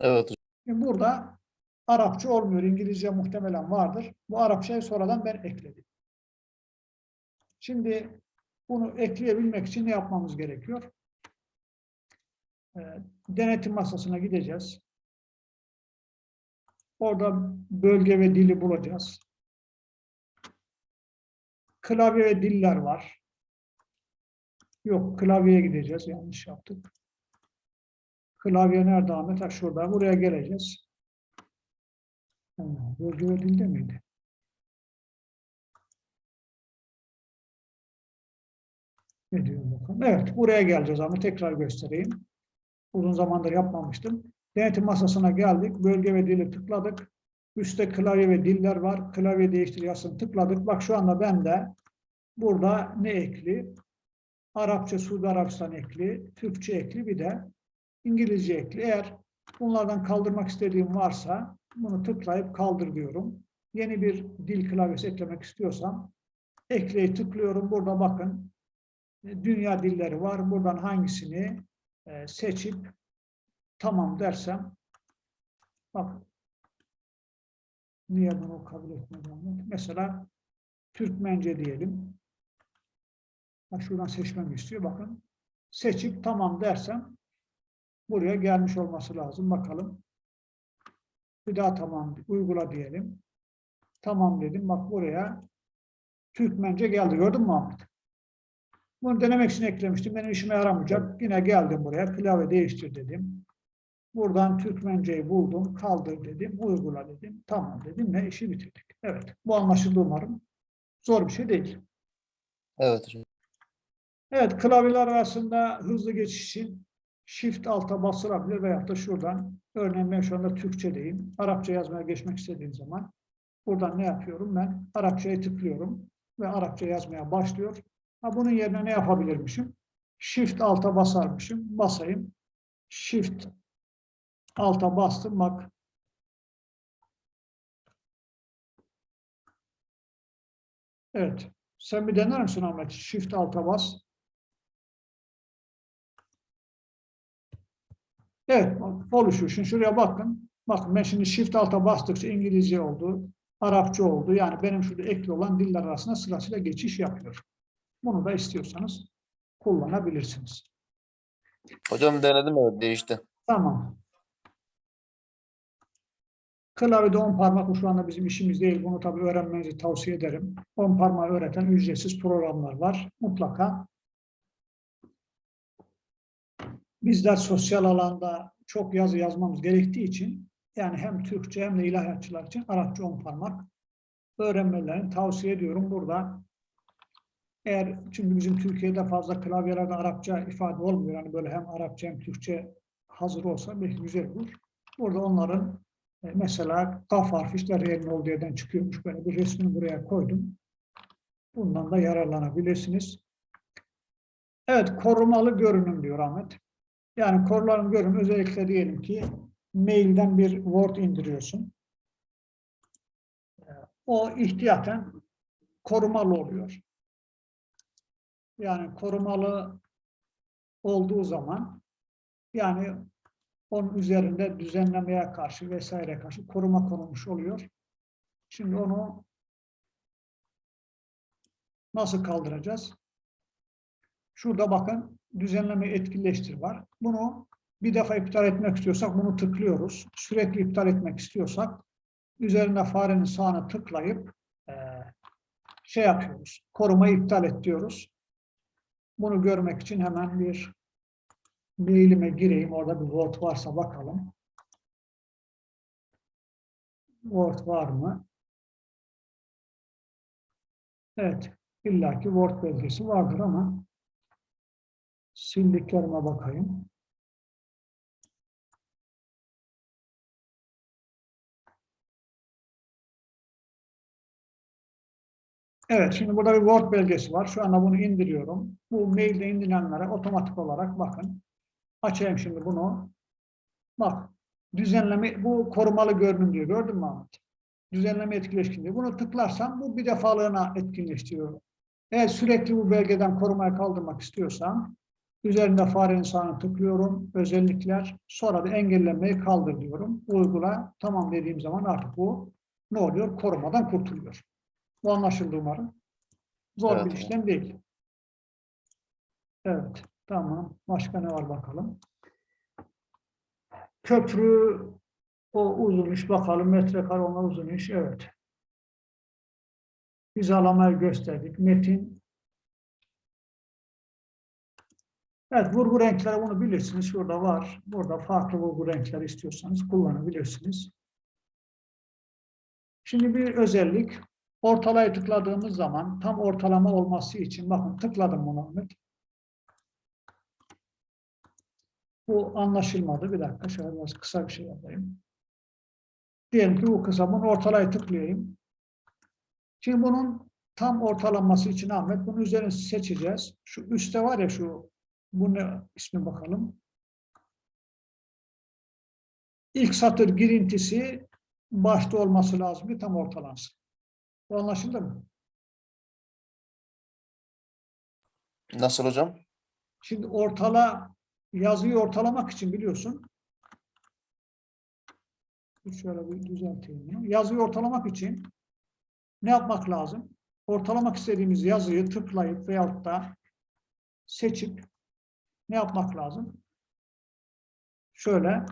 Evet. Şimdi burada Arapça olmuyor. İngilizce muhtemelen vardır. Bu Arapçayı sonradan ben ekledim. Şimdi bunu ekleyebilmek için ne yapmamız gerekiyor? e, denetim masasına gideceğiz. Orada bölge ve dili bulacağız. Klavye ve diller var. Yok, klavyeye gideceğiz. Yanlış yaptık. Klavye nerede Ahmet? Ha, şurada. Buraya geleceğiz. Bölge ve dilde miydi? Ne diyor bakalım? Evet, buraya geleceğiz ama tekrar göstereyim. Uzun zamandır yapmamıştım. Denetim masasına geldik. Bölge ve dili tıkladık. Üstte klavye ve diller var. Klavye değiştir yazısını tıkladık. Bak şu anda bende burada ne ekli? Arapça, Suudi Arabistan ekli, Türkçe ekli bir de İngilizce ekli. Eğer bunlardan kaldırmak istediğim varsa bunu tıklayıp kaldır diyorum. Yeni bir dil klavyesi eklemek istiyorsam ekleyi tıklıyorum. Burada bakın e, dünya dilleri var. Buradan hangisini e, seçip tamam dersem bak niye bunu kabul etmedi? Mesela Türkmence diyelim. Ha, şuradan seçmemi istiyor. Bakın. Seçip tamam dersem buraya gelmiş olması lazım. Bakalım. Bir daha tamam. Uygula diyelim. Tamam dedim. Bak buraya Türkmence geldi. Gördün mü Ahmet? Bunu denemek için eklemiştim. Benim işime yaramayacak. Yine geldim buraya. Klavye değiştir dedim. Buradan Türkmenceyi buldum. Kaldır dedim. Uygula dedim. Tamam dedim ve işi bitirdik. Evet. Bu anlaşıldı umarım. Zor bir şey değil. Evet hocam. Evet, klavyeler arasında hızlı geçiş için Shift alta basılabilir veyahut da şuradan, örneğin ben şu anda Türkçedeyim. Arapça yazmaya geçmek istediğim zaman buradan ne yapıyorum? Ben Arapçaya tıklıyorum ve Arapça yazmaya başlıyor. Ha, bunun yerine ne yapabilirmişim? Shift alta basarmışım. Basayım. Shift alta bastım. Bak Evet. Sen bir dener misin Ahmet? Shift alta bas. Evet, oluşuyor. Şimdi şuraya bakın. Bakın ben şimdi Shift alta bastıkça İngilizce oldu, Arapça oldu. Yani benim şurada ekli olan diller arasında sırasıyla geçiş yapıyor. Bunu da istiyorsanız kullanabilirsiniz. Hocam denedim evet değişti. Tamam. Klavyede 10 parmak şu anda bizim işimiz değil. Bunu tabii öğrenmenizi tavsiye ederim. 10 parmağı öğreten ücretsiz programlar var. Mutlaka. Bizler sosyal alanda çok yazı yazmamız gerektiği için yani hem Türkçe hem de ilahiyatçılar için Arapça 10 parmak öğrenmelerini tavsiye ediyorum. Burada eğer çünkü bizim Türkiye'de fazla klavyelerde Arapça ifade olmuyor. Yani böyle hem Arapça hem Türkçe hazır olsa belki güzel olur. Burada onların e, mesela kaf harfi işte R'nin olduğu yerden çıkıyormuş. Böyle bir resmini buraya koydum. Bundan da yararlanabilirsiniz. Evet, korumalı görünüm diyor Ahmet. Yani korumalı görünüm özellikle diyelim ki mailden bir Word indiriyorsun. O ihtiyaten korumalı oluyor. Yani korumalı olduğu zaman yani onun üzerinde düzenlemeye karşı vesaire karşı koruma konulmuş oluyor. Şimdi onu nasıl kaldıracağız? Şurada bakın düzenleme etkileştir var. Bunu bir defa iptal etmek istiyorsak bunu tıklıyoruz. Sürekli iptal etmek istiyorsak üzerinde farenin sağına tıklayıp eee, şey yapıyoruz. Korumayı iptal et diyoruz. Bunu görmek için hemen bir mailime gireyim. Orada bir Word varsa bakalım. Word var mı? Evet. illaki Word belgesi vardır ama sildiklerime bakayım. Evet, şimdi burada bir Word belgesi var. Şu anda bunu indiriyorum. Bu mailde indirilenlere otomatik olarak bakın. Açayım şimdi bunu. Bak, düzenleme, bu korumalı görünüm diyor. Gördün mü Ahmet? Düzenleme etkileşkin diyor. Bunu tıklarsam bu bir defalığına etkinleştiriyor. Eğer sürekli bu belgeden korumayı kaldırmak istiyorsam üzerinde farenin sağına tıklıyorum. Özellikler. Sonra da engellemeyi kaldır diyorum. Uygula. Tamam dediğim zaman artık bu ne oluyor? Korumadan kurtuluyor. Bu anlaşıldı umarım. Zor Evet, bir işlem değil. Evet. Tamam. Başka ne var bakalım. Köprü o uzun iş bakalım metrekare ona uzun iş evet. Hizalamayı gösterdik. Metin Evet, vurgu renkleri bunu bilirsiniz. Şurada var. Burada farklı vurgu renkleri istiyorsanız kullanabilirsiniz. Şimdi bir özellik. Ortalaya tıkladığımız zaman tam ortalama olması için bakın tıkladım bunu Ahmet. Bu anlaşılmadı. Bir dakika şöyle biraz kısa bir şey yapayım. Diyelim ki bu kısa. Bunu ortalaya tıklayayım. Şimdi bunun tam ortalaması için Ahmet bunun üzerine seçeceğiz. Şu üstte var ya şu bu ne ismi bakalım. İlk satır girintisi başta olması lazım ki tam ortalansın. Bu anlaşıldı mı? Nasıl hocam? Şimdi ortala yazıyı ortalamak için biliyorsun. Şöyle bir düzelteyim. Yazıyı ortalamak için ne yapmak lazım? Ortalamak istediğimiz yazıyı tıklayıp veyahut da seçip ne yapmak lazım? Şöyle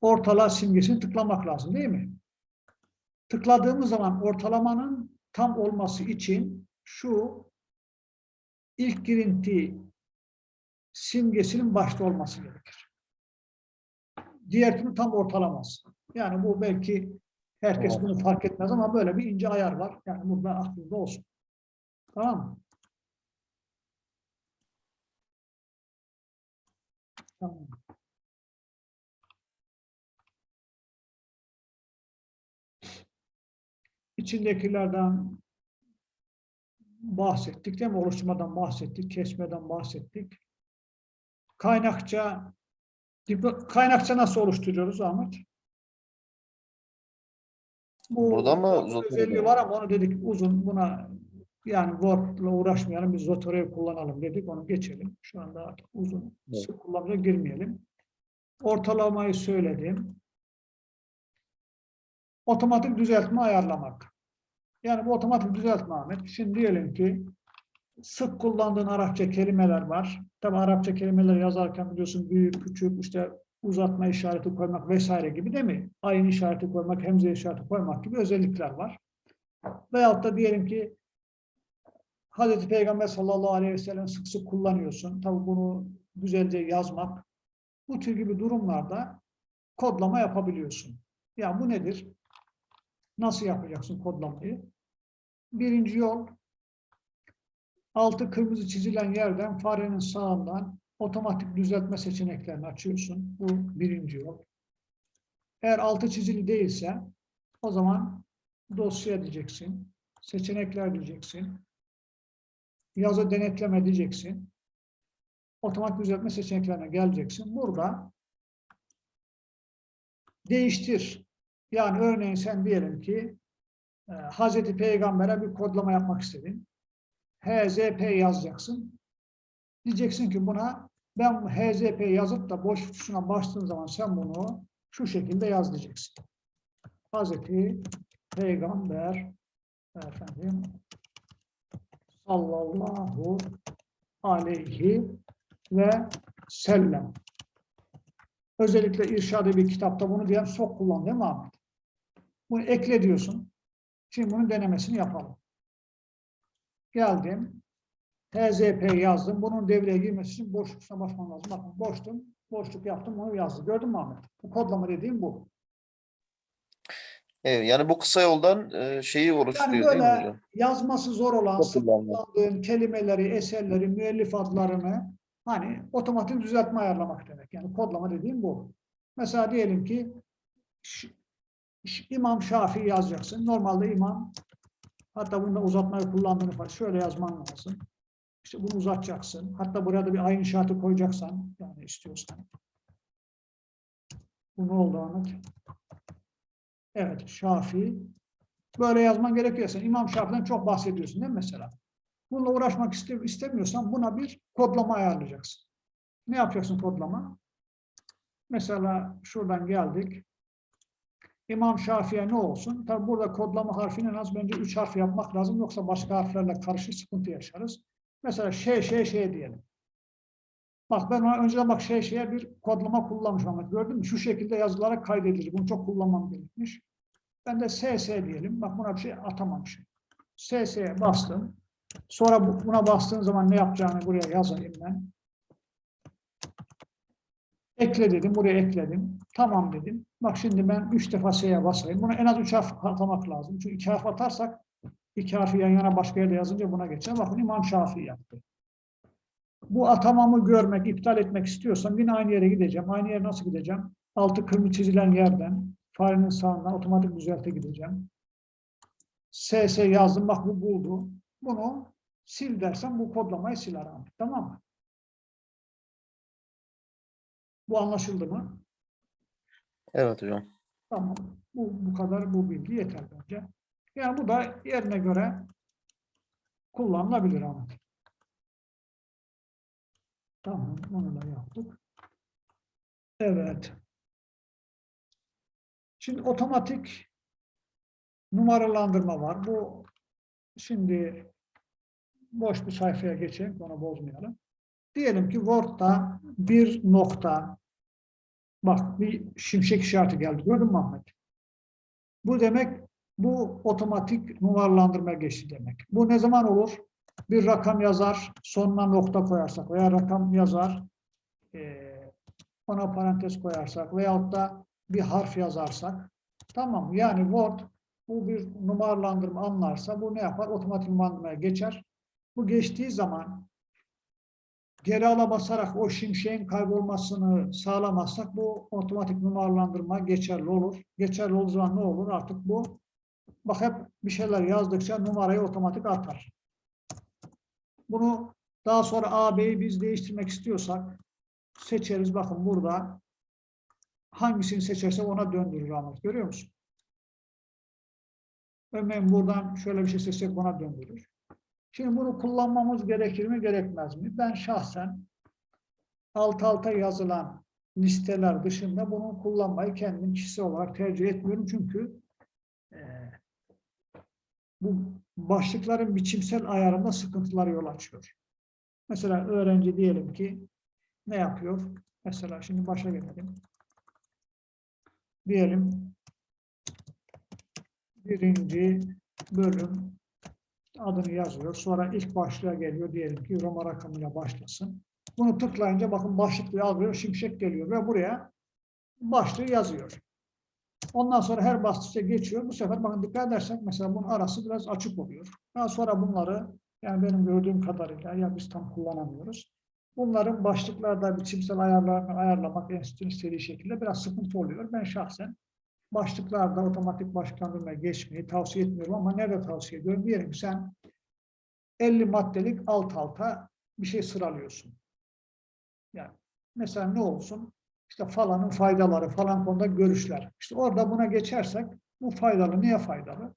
ortala simgesini tıklamak lazım değil mi? Tıkladığımız zaman ortalamanın tam olması için şu ilk girinti simgesinin başta olması gerekir. Diğer türlü tam ortalamaz. Yani bu belki herkes bunu fark etmez ama böyle bir ince ayar var. Yani burada aklında olsun. Tamam mı? Tamam. İçindekilerden bahsettik değil mi? Oluşturmadan bahsettik, kesmeden bahsettik. Kaynakça, kaynakça nasıl oluşturuyoruz Ahmet? Bu Burada mı, özelliği var ama onu dedik uzun buna yani Word'la uğraşmayalım biz Zotero'yu kullanalım dedik onu geçelim. Şu anda artık uzun Evet. sık kullanmaya girmeyelim. Ortalamayı söyledim. Otomatik düzeltme ayarlamak. Yani bu otomatik düzeltme Ahmet. Şimdi diyelim ki sık kullandığın Arapça kelimeler var. Tabi Arapça kelimeler yazarken biliyorsun büyük, küçük, işte uzatma işareti koymak vesaire gibi değil mi? Ayın işareti koymak, hemze işareti koymak gibi özellikler var. Veyahut da diyelim ki Hazreti Peygamber sallallahu aleyhi ve sellem sık sık kullanıyorsun. Tabi bunu güzelce yazmak. Bu tür gibi durumlarda kodlama yapabiliyorsun. Ya bu nedir? Nasıl yapacaksın kodlamayı? Birinci yol, altı kırmızı çizilen yerden farenin sağından otomatik düzeltme seçeneklerini açıyorsun. Bu birinci yol. Eğer altı çizili değilse o zaman dosya diyeceksin, seçenekler diyeceksin, yazı denetleme diyeceksin, otomatik düzeltme seçeneklerine geleceksin. Burada değiştir. Yani örneğin sen diyelim ki e, Hazreti Peygamber'e bir kodlama yapmak istedin. HZP yazacaksın. Diyeceksin ki buna ben HZP yazıp da boş tuşuna bastığın zaman sen bunu şu şekilde yaz diyeceksin. Hazreti Peygamber efendim sallallahu aleyhi ve sellem. Özellikle irşadı bir kitapta bunu diyen çok kullan değil mi Ahmet? Bunu ekle diyorsun. Şimdi bunun denemesini yapalım. Geldim. HZP yazdım. Bunun devreye girmesi için boşluk tuşuna basmam lazım. Bakın boştum. Boşluk yaptım. Bunu yazdım. Gördün mü Ahmet? Bu kodlama dediğim bu. Evet, yani bu kısa yoldan e, şeyi Yani oluşturuyor değil mi hocam? yazması zor olan, kullandığın kelimeleri, eserleri, müellif adlarını hani otomatik düzeltme ayarlamak demek. Yani kodlama dediğim bu. Mesela diyelim ki İmam Şafii yazacaksın. Normalde imam hatta bunda uzatmayı kullandığını falan şöyle yazman lazım. İşte bunu uzatacaksın. Hatta buraya da bir ayın işareti koyacaksan yani istiyorsan. Bu ne oldu Ahmet? Evet, Şafii. Böyle yazman gerekiyor. Sen İmam Şafii'den çok bahsediyorsun değil mi mesela? Bununla uğraşmak iste- istemiyorsan buna bir kodlama ayarlayacaksın. Ne yapacaksın kodlama? Mesela şuradan geldik. İmam Şafii'ye ne olsun? Tabi burada kodlama harfini en az bence üç harf yapmak lazım. Yoksa başka harflerle karışık sıkıntı yaşarız. Mesela şey şey şey diyelim. Bak ben ona önceden bak şey şeye bir kodlama kullanmışım ama gördün mü? Şu şekilde yazılara kaydedilir. Bunu çok kullanmam gerekmiş. Ben de SS diyelim. Bak buna bir şey atamamışım. SS'ye bastım. Sonra bu- buna bastığın zaman ne yapacağını buraya yazayım ben. Ekle dedim. Buraya ekledim. Tamam dedim. Bak şimdi ben üç defa S'ye basayım. Bunu en az üç harf atamak lazım. Çünkü iki harf atarsak iki harfi yan yana başka yerde yazınca buna geçer. Bakın İmam Şafii yaptı. Bu atamamı görmek, iptal etmek istiyorsam yine aynı yere gideceğim. Aynı yere nasıl gideceğim? Altı kırmızı çizilen yerden farenin sağından otomatik düzelte gideceğim. SS yazdım. Bak bu buldu. Bunu sil dersem bu kodlamayı siler abi. Tamam mı? Bu anlaşıldı mı? Evet hocam. Tamam. Bu, bu kadar bu bilgi yeter bence. Yani bu da yerine göre kullanılabilir ama. Tamam. Onu da yaptık. Evet. Şimdi otomatik numaralandırma var. Bu şimdi boş bir sayfaya geçelim. Onu bozmayalım. Diyelim ki Word'da bir nokta Bak bir şimşek işareti geldi. Gördün mü Ahmet? Bu demek bu otomatik numaralandırma geçti demek. Bu ne zaman olur? Bir rakam yazar, sonuna nokta koyarsak veya rakam yazar, eee, ona parantez koyarsak veyahut da bir harf yazarsak tamam yani Word bu bir numaralandırma anlarsa bu ne yapar? Otomatik numaralandırmaya geçer. Bu geçtiği zaman geri ala basarak o şimşeğin kaybolmasını sağlamazsak bu otomatik numaralandırma geçerli olur. Geçerli olduğu zaman ne olur? Artık bu bak hep bir şeyler yazdıkça numarayı otomatik atar. Bunu daha sonra A, B'yi biz değiştirmek istiyorsak seçeriz. Bakın burada hangisini seçerse ona döndürür Ahmet. Görüyor musun? Örneğin buradan şöyle bir şey seçsek ona döndürür. Şimdi bunu kullanmamız gerekir mi, gerekmez mi? Ben şahsen alt alta yazılan listeler dışında bunu kullanmayı kendim kişisel olarak tercih etmiyorum. Çünkü eee, bu başlıkların biçimsel ayarında sıkıntılar yol açıyor. Mesela öğrenci diyelim ki ne yapıyor? Mesela şimdi başa gelelim. Diyelim birinci bölüm adını yazıyor. Sonra ilk başlığa geliyor. Diyelim ki Roma rakamıyla başlasın. Bunu tıklayınca bakın başlıklı alıyor. Şimşek geliyor ve buraya başlığı yazıyor. Ondan sonra her bastıkça geçiyor. Bu sefer bakın dikkat edersek mesela bunun arası biraz açık oluyor. Daha sonra bunları yani benim gördüğüm kadarıyla ya biz tam kullanamıyoruz. Bunların başlıklarda biçimsel ayarlarını ayarlamak enstitünün istediği şekilde biraz sıkıntı oluyor. Ben şahsen başlıklarda otomatik başlandırmaya geçmeyi tavsiye etmiyorum ama nerede tavsiye ediyorum? Diyelim sen 50 maddelik alt alta bir şey sıralıyorsun. Yani mesela ne olsun? İşte falanın faydaları, falan konuda görüşler. İşte orada buna geçersek bu faydalı. Niye faydalı?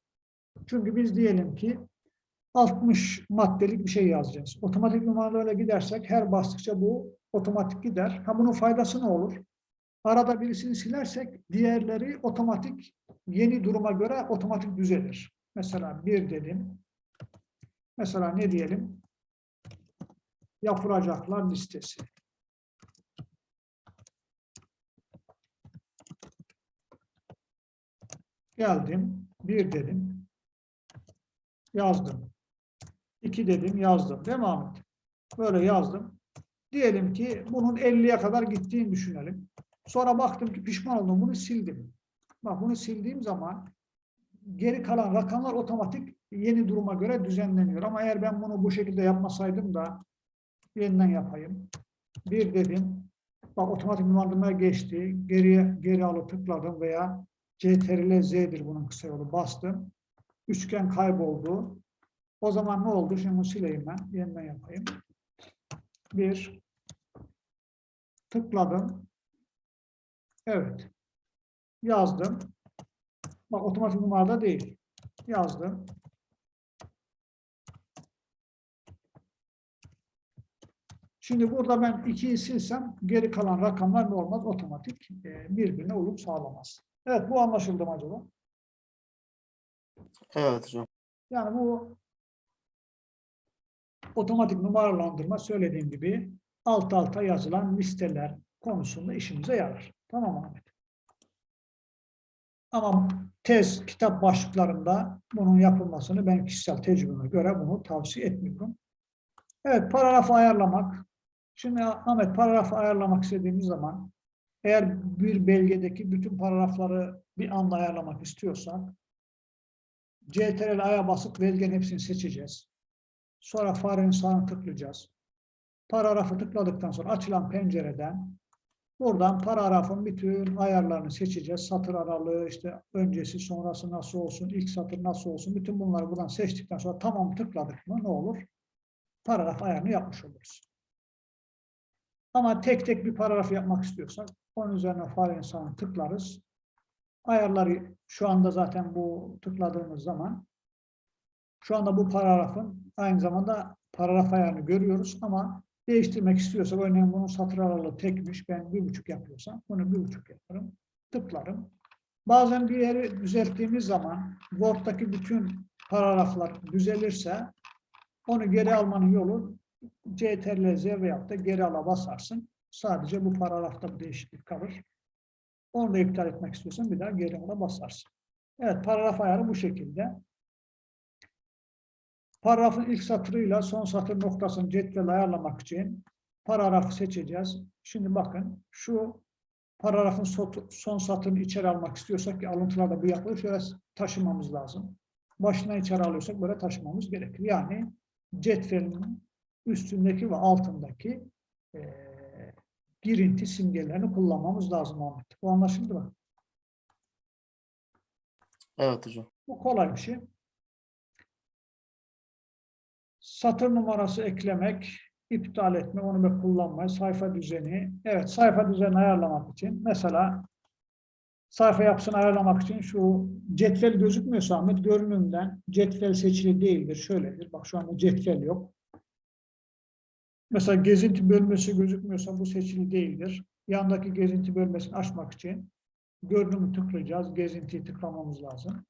Çünkü biz diyelim ki 60 maddelik bir şey yazacağız. Otomatik numaralarla gidersek her bastıkça bu otomatik gider. Ha bunun faydası ne olur? Arada birisini silersek diğerleri otomatik yeni duruma göre otomatik düzelir. Mesela bir dedim. Mesela ne diyelim? Yapılacaklar listesi. Geldim. Bir dedim. Yazdım. İki dedim yazdım. Değil mi? Böyle yazdım. Diyelim ki bunun 50'ye kadar gittiğini düşünelim. Sonra baktım ki pişman oldum. Bunu sildim. Bak bunu sildiğim zaman geri kalan rakamlar otomatik yeni duruma göre düzenleniyor. Ama eğer ben bunu bu şekilde yapmasaydım da yeniden yapayım. Bir dedim. Bak otomatik numaralamaya geçti. Geriye geri alıp tıkladım veya CTRL Z'dir bunun kısa yolu. Bastım. Üçgen kayboldu. O zaman ne oldu? Şimdi bunu sileyim ben. Yeniden yapayım. Bir. Tıkladım. Evet. Yazdım. Bak otomatik numarada değil. Yazdım. Şimdi burada ben 2'yi silsem geri kalan rakamlar ne olmaz? Otomatik e, birbirine uyum sağlamaz. Evet bu anlaşıldı mı acaba? Evet hocam. Yani bu otomatik numaralandırma söylediğim gibi alt alta yazılan listeler konusunda işimize yarar. Tamam mı Ahmet? Ama tez, kitap başlıklarında bunun yapılmasını ben kişisel tecrübeme göre bunu tavsiye etmiyorum. Evet, paragrafı ayarlamak. Şimdi Ahmet paragrafı ayarlamak istediğimiz zaman eğer bir belgedeki bütün paragrafları bir anda ayarlamak istiyorsak CTRL A'ya basıp belgenin hepsini seçeceğiz. Sonra farenin sağını tıklayacağız. Paragrafı tıkladıktan sonra açılan pencereden buradan paragrafın bütün ayarlarını seçeceğiz. Satır aralığı, işte öncesi, sonrası nasıl olsun, ilk satır nasıl olsun. Bütün bunları buradan seçtikten sonra tamam tıkladık mı ne olur? Paragraf ayarını yapmış oluruz. Ama tek tek bir paragraf yapmak istiyorsak onun üzerine farenin sağını tıklarız. Ayarları şu anda zaten bu tıkladığımız zaman şu anda bu paragrafın aynı zamanda paragraf ayarını görüyoruz ama değiştirmek istiyorsak örneğin bunun satır aralığı tekmiş ben bir buçuk yapıyorsam bunu bir buçuk yaparım tıklarım. Bazen bir yeri düzelttiğimiz zaman Word'daki bütün paragraflar düzelirse onu geri almanın yolu CTRL Z veyahut da geri ala basarsın. Sadece bu paragrafta bir değişiklik kalır. Onu da iptal etmek istiyorsan bir daha geri ala basarsın. Evet paragraf ayarı bu şekilde. Paragrafın ilk satırıyla son satır noktasını cetvel ayarlamak için paragrafı seçeceğiz. Şimdi bakın şu paragrafın son satırını içeri almak istiyorsak ki alıntılarda bu yapılır. Şöyle taşımamız lazım. Başına içeri alıyorsak böyle taşımamız gerekir. Yani cetvelin üstündeki ve altındaki e, girinti simgelerini kullanmamız lazım Ahmet. Bu anlaşıldı mı? Evet hocam. Bu kolay bir şey. Satır numarası eklemek, iptal etme, onu da kullanmayı, sayfa düzeni. Evet, sayfa düzeni ayarlamak için mesela sayfa yapısını ayarlamak için şu cetvel gözükmüyorsa Ahmet görünümden cetvel seçili değildir. Şöyledir. Bak şu anda cetvel yok. Mesela gezinti bölmesi gözükmüyorsa bu seçili değildir. Yandaki gezinti bölmesini açmak için görünümü tıklayacağız. Gezintiyi tıklamamız lazım.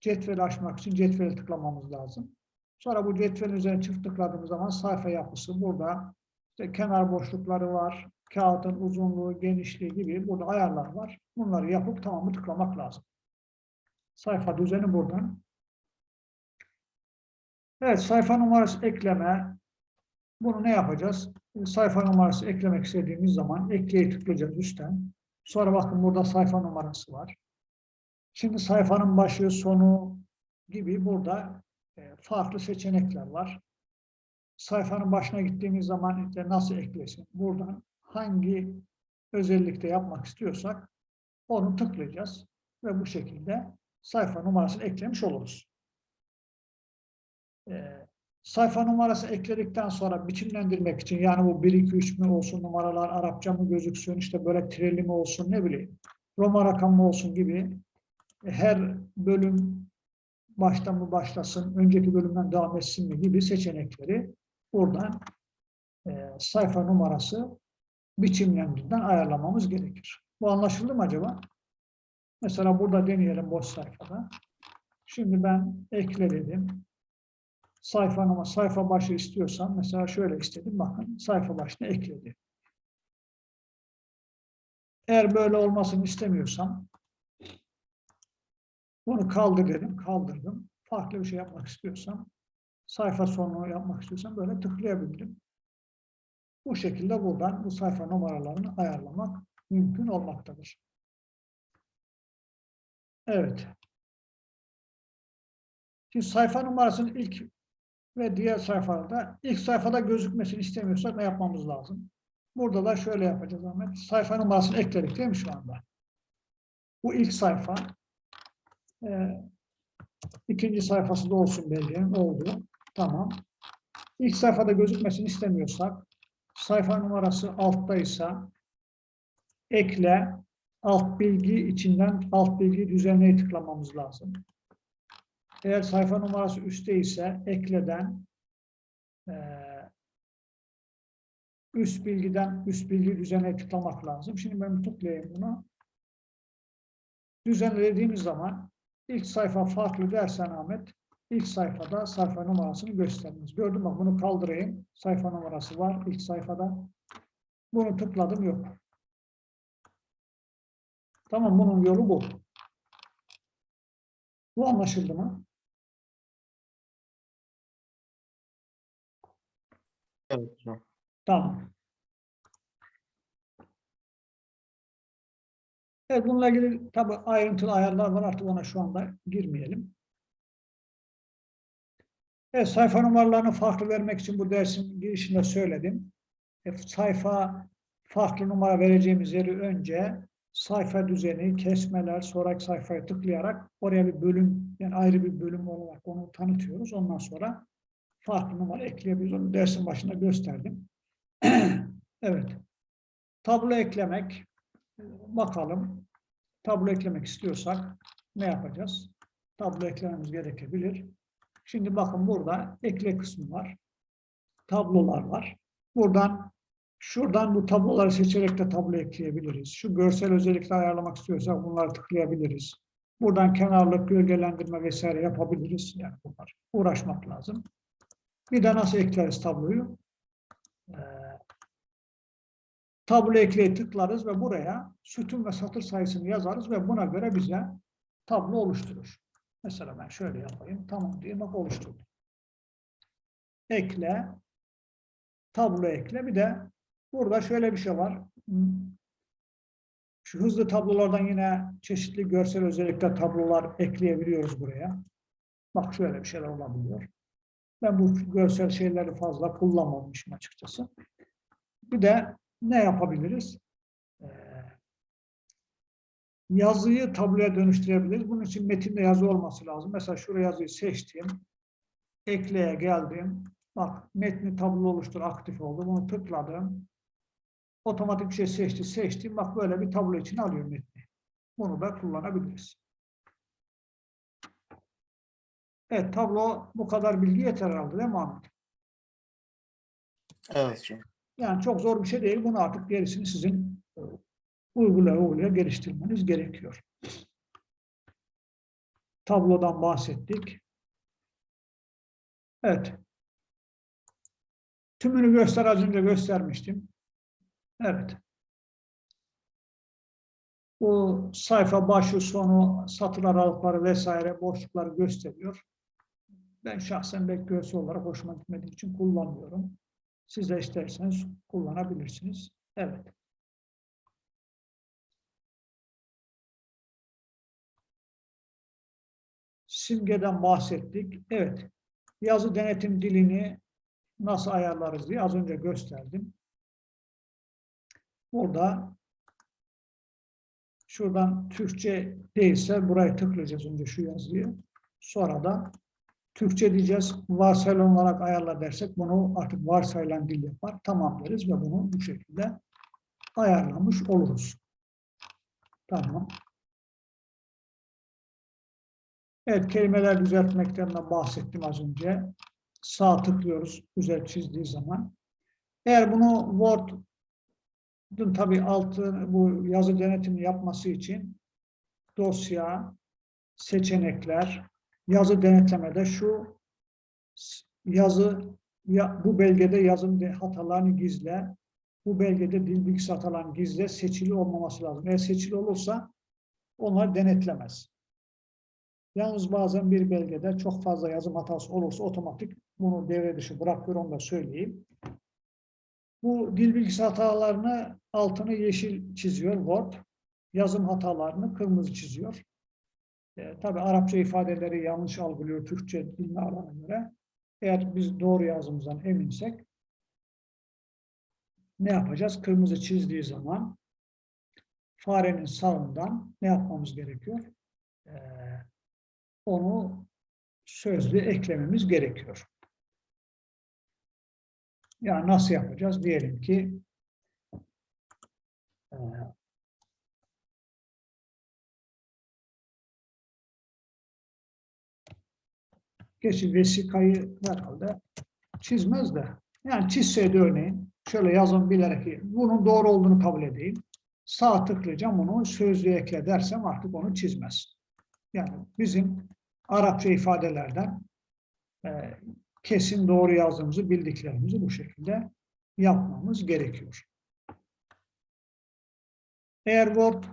Cetveli açmak için cetveli tıklamamız lazım. Sonra bu cetvelin üzerine çift tıkladığımız zaman sayfa yapısı burada. İşte kenar boşlukları var. Kağıdın uzunluğu, genişliği gibi burada ayarlar var. Bunları yapıp tamamı tıklamak lazım. Sayfa düzeni buradan. Evet, sayfa numarası ekleme. Bunu ne yapacağız? Sayfa numarası eklemek istediğimiz zaman ekleye tıklayacağız üstten. Sonra bakın burada sayfa numarası var. Şimdi sayfanın başı, sonu gibi burada e, farklı seçenekler var. Sayfanın başına gittiğimiz zaman işte nasıl eklesin? Buradan hangi özellikte yapmak istiyorsak onu tıklayacağız ve bu şekilde sayfa numarasını eklemiş oluruz. Ee, sayfa numarası ekledikten sonra biçimlendirmek için yani bu 1, 2, 3 mü olsun numaralar Arapça mı gözüksün işte böyle tireli mi olsun ne bileyim Roma rakamı olsun gibi her bölüm baştan mı başlasın, önceki bölümden devam etsin mi gibi seçenekleri buradan e, sayfa numarası biçimlerinden ayarlamamız gerekir. Bu anlaşıldı mı acaba? Mesela burada deneyelim boş sayfada. Şimdi ben ekle dedim. Sayfa numara, sayfa başı istiyorsam mesela şöyle istedim. Bakın sayfa başına ekledi. Eğer böyle olmasını istemiyorsam bunu kaldır kaldırdım. Farklı bir şey yapmak istiyorsam, sayfa sonunu yapmak istiyorsam böyle tıklayabilirim. Bu şekilde buradan bu sayfa numaralarını ayarlamak mümkün olmaktadır. Evet. Şimdi sayfa numarasının ilk ve diğer sayfalarda ilk sayfada gözükmesini istemiyorsak ne yapmamız lazım? Burada da şöyle yapacağız Ahmet. Sayfa numarasını ekledik değil mi şu anda? Bu ilk sayfa. Ee, ikinci sayfası da olsun belgenin. Oldu. Tamam. İlk sayfada gözükmesini istemiyorsak sayfa numarası alttaysa ekle alt bilgi içinden alt bilgi düzenleye tıklamamız lazım. Eğer sayfa numarası üstte ise ekleden e, üst bilgiden üst bilgi düzenleye tıklamak lazım. Şimdi ben tıklayayım bunu. Düzenlediğimiz zaman ilk sayfa farklı dersen Ahmet ilk sayfada sayfa numarasını göstermez. Gördün mü? Bunu kaldırayım. Sayfa numarası var ilk sayfada. Bunu tıkladım yok. Tamam bunun yolu bu. Bu anlaşıldı mı? Evet. Tamam. Evet bununla ilgili tabi ayrıntılı ayarlar var artık ona şu anda girmeyelim. Evet sayfa numaralarını farklı vermek için bu dersin girişinde söyledim. E, sayfa farklı numara vereceğimiz yeri önce sayfa düzeni, kesmeler, sonraki sayfaya tıklayarak oraya bir bölüm yani ayrı bir bölüm olarak onu tanıtıyoruz. Ondan sonra farklı numara ekleyebiliriz. Onu dersin başında gösterdim. *clears throat* evet. Tablo eklemek. Bakalım. Tablo eklemek istiyorsak ne yapacağız? Tablo eklememiz gerekebilir. Şimdi bakın burada ekle kısmı var. Tablolar var. Buradan şuradan bu tabloları seçerek de tablo ekleyebiliriz. Şu görsel özellikle ayarlamak istiyorsak bunları tıklayabiliriz. Buradan kenarlık, gölgelendirme vesaire yapabiliriz. Yani bunlar uğraşmak lazım. Bir de nasıl ekleriz tabloyu? Ee, tablo ekleye tıklarız ve buraya sütun ve satır sayısını yazarız ve buna göre bize tablo oluşturur. Mesela ben şöyle yapayım. Tamam diye bak oluşturdum. Ekle. Tablo ekle. Bir de burada şöyle bir şey var. Şu hızlı tablolardan yine çeşitli görsel özellikle tablolar ekleyebiliyoruz buraya. Bak şöyle bir şeyler olabiliyor. Ben bu görsel şeyleri fazla kullanmamışım açıkçası. Bir de ne yapabiliriz? Ee, yazıyı tabloya dönüştürebiliriz. Bunun için metinde yazı olması lazım. Mesela şuraya yazıyı seçtim. Ekleye geldim. Bak metni tablo oluştur aktif oldu. Bunu tıkladım. Otomatik bir şey seçti. Seçtim. Bak böyle bir tablo için alıyor metni. Bunu da kullanabiliriz. Evet tablo bu kadar bilgi yeter herhalde değil mi Ahmet? Evet. Yani çok zor bir şey değil. Bunu artık gerisini sizin e, uygulaya uygulaya geliştirmeniz gerekiyor. Tablodan bahsettik. Evet. Tümünü göster az önce göstermiştim. Evet. Bu sayfa başı, sonu, satır aralıkları vesaire boşlukları gösteriyor. Ben şahsen görsel olarak hoşuma gitmediği için kullanmıyorum. Siz de isterseniz kullanabilirsiniz. Evet. Simgeden bahsettik. Evet. Yazı denetim dilini nasıl ayarlarız diye az önce gösterdim. Burada şuradan Türkçe değilse buraya tıklayacağız önce şu yazıyı. Sonra da Türkçe diyeceğiz. Varsayılan olarak ayarla dersek bunu artık varsayılan dil yapar. Tamam deriz ve bunu bu şekilde ayarlamış oluruz. Tamam. Evet, kelimeler düzeltmekten de bahsettim az önce. Sağ tıklıyoruz, güzel çizdiği zaman. Eğer bunu Word'un tabii altı bu yazı denetimi yapması için dosya, seçenekler, yazı denetlemede şu yazı ya, bu belgede yazım hatalarını gizle, bu belgede dil bilgisi hatalarını gizle, seçili olmaması lazım. Eğer seçili olursa onlar denetlemez. Yalnız bazen bir belgede çok fazla yazım hatası olursa otomatik bunu devre dışı bırakıyor, onu da söyleyeyim. Bu dil bilgisi hatalarını altını yeşil çiziyor Word. Yazım hatalarını kırmızı çiziyor. E, tabii Arapça ifadeleri yanlış algılıyor Türkçe dilini alana göre. Eğer biz doğru yazımızdan eminsek ne yapacağız? Kırmızı çizdiği zaman farenin sağından ne yapmamız gerekiyor? Ee, onu sözlü eklememiz gerekiyor. Yani nasıl yapacağız? Diyelim ki e, Geçi vesikayı herhalde çizmez de. Yani çizseydi örneğin şöyle yazın bilerek bunun doğru olduğunu kabul edeyim. Sağ tıklayacağım onu sözlüğe ekle dersem artık onu çizmez. Yani bizim Arapça ifadelerden e, kesin doğru yazdığımızı bildiklerimizi bu şekilde yapmamız gerekiyor. Eğer Word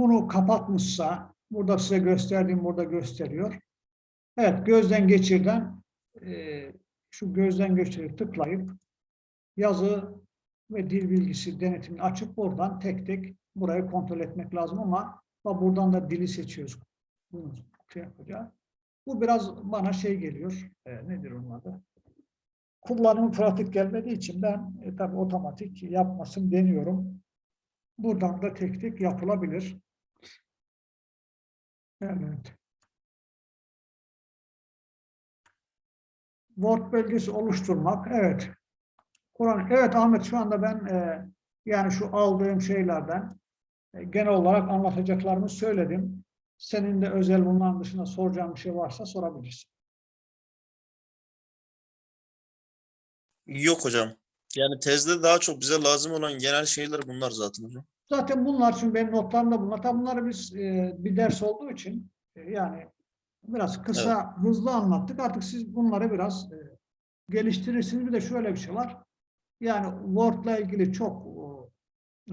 bunu kapatmışsa, burada size gösterdiğim burada gösteriyor. Evet, gözden geçirden e, şu gözden geçirip tıklayıp yazı ve dil bilgisi denetimini açıp buradan tek tek burayı kontrol etmek lazım ama buradan da dili seçiyoruz. Bunu şey yapacağız. Bu biraz bana şey geliyor. E, nedir onun adı? Kullanımı pratik gelmediği için ben e, tabii otomatik yapmasın deniyorum. Buradan da tek tek yapılabilir. Evet. Word belgesi oluşturmak. Evet. Kur'an. Evet Ahmet şu anda ben e, yani şu aldığım şeylerden e, genel olarak anlatacaklarımı söyledim. Senin de özel bunların dışında soracağın bir şey varsa sorabilirsin. Yok hocam. Yani tezde daha çok bize lazım olan genel şeyler bunlar zaten hocam. Zaten bunlar şimdi benim notlarımda bunlar. Tabii bunları biz e, bir ders olduğu için e, yani biraz kısa, hızlı anlattık. Artık siz bunları biraz e, geliştirirsiniz. Bir de şöyle bir şey var. Yani Word'la ilgili çok e,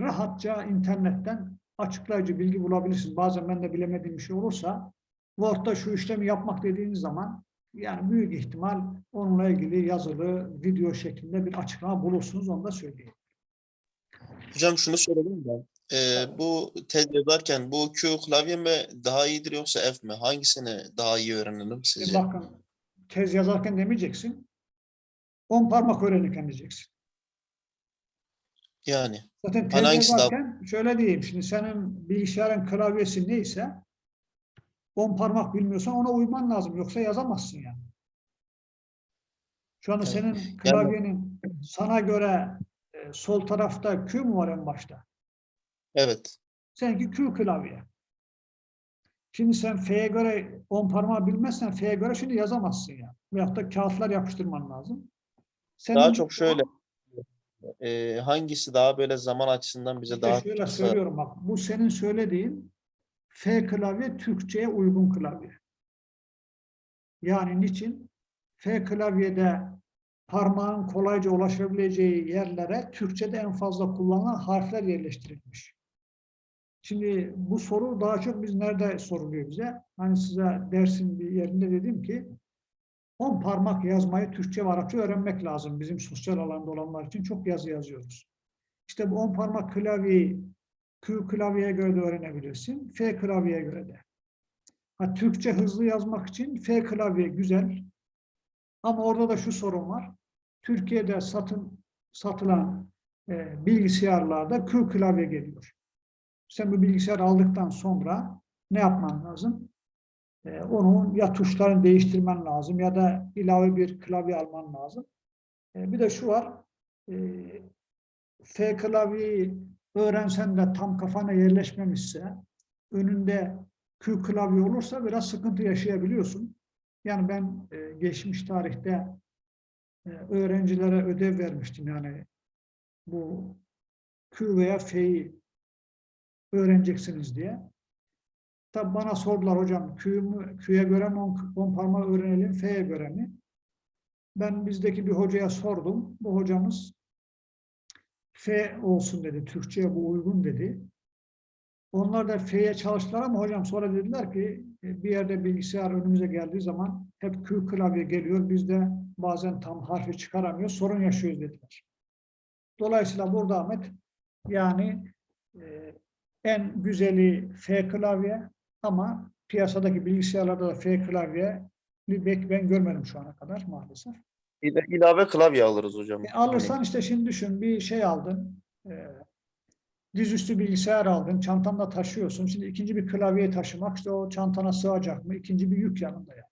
rahatça internetten açıklayıcı bilgi bulabilirsiniz. Bazen ben de bilemediğim bir şey olursa Word'da şu işlemi yapmak dediğiniz zaman yani büyük ihtimal onunla ilgili yazılı video şeklinde bir açıklama bulursunuz. Onu da söyleyeyim. Hocam şunu söyledim ben. Ee, bu tez yazarken bu Q klavye mi daha iyidir yoksa F mi? Hangisini daha iyi öğrenelim E sizce? bakın tez yazarken demeyeceksin. On parmak öğrenirken diyeceksin. Yani Zaten tez Hani hangisi daha- yazarken şöyle diyeyim. Şimdi senin bilgisayarın klavyesi neyse on parmak bilmiyorsan ona uyman lazım. Yoksa yazamazsın yani. Şu anda senin klavyenin sana göre e, sol tarafta Q mu var en başta? evet. Seninki Q klavye. Şimdi sen F'ye göre on parmağı bilmezsen F'ye göre şimdi yazamazsın yani. Veyahut da kağıtlar yapıştırman lazım. Senin Daha çok şöyle e, hangisi daha böyle zaman açısından bize İşte daha şöyle kısa- söylüyorum bak. Bu senin söylediğin F klavye Türkçe'ye uygun klavye. Yani niçin? F klavyede parmağın kolayca ulaşabileceği yerlere Türkçe'de en fazla kullanılan harfler yerleştirilmiş. Şimdi bu soru daha çok biz nerede soruluyor bize? Hani size dersin bir yerinde dedim ki 10 parmak yazmayı Türkçe ve Arapça öğrenmek lazım. Bizim sosyal alanda olanlar için çok yazı yazıyoruz. İşte bu 10 parmak klavyeyi Q klavyeye göre de öğrenebilirsin. F klavyeye göre de. Ha, Türkçe hızlı yazmak için F klavye güzel. Ama orada da şu sorun var. Türkiye'de satın satılan e, bilgisayarlarda Q klavye geliyor. Sen bu bilgisayar aldıktan sonra ne yapman lazım? E, onun ya tuşlarını değiştirmen lazım ya da ilave bir klavye alman lazım. E, bir de şu var. E, F klavyeyi öğrensen de tam kafana yerleşmemişse, önünde Q klavye olursa biraz sıkıntı yaşayabiliyorsun. Yani ben e, geçmiş tarihte e, öğrencilere ödev vermiştim. Yani bu Q veya F'yi öğreneceksiniz diye. Tabi bana sordular hocam Q'ye göre mi on, on parmağı öğrenelim, F'ye göre mi? Ben bizdeki bir hocaya sordum. Bu hocamız F olsun dedi. Türkçe'ye bu uygun dedi. Onlar da F'ye çalıştılar ama hocam sonra dediler ki bir yerde bilgisayar önümüze geldiği zaman hep Q klavye geliyor. Biz de bazen tam harfi çıkaramıyoruz. Sorun yaşıyoruz dediler. Dolayısıyla burada Ahmet yani e, en güzeli F klavye ama piyasadaki bilgisayarlarda da F klavye bir ben görmedim şu ana kadar maalesef. İla- ilave klavye alırız hocam. E, alırsan işte şimdi düşün bir şey aldın. E, dizüstü bilgisayar aldın. Çantanda taşıyorsun. Şimdi ikinci bir klavyeyi taşımak işte o çantana sığacak mı? İkinci bir yük yanında yani.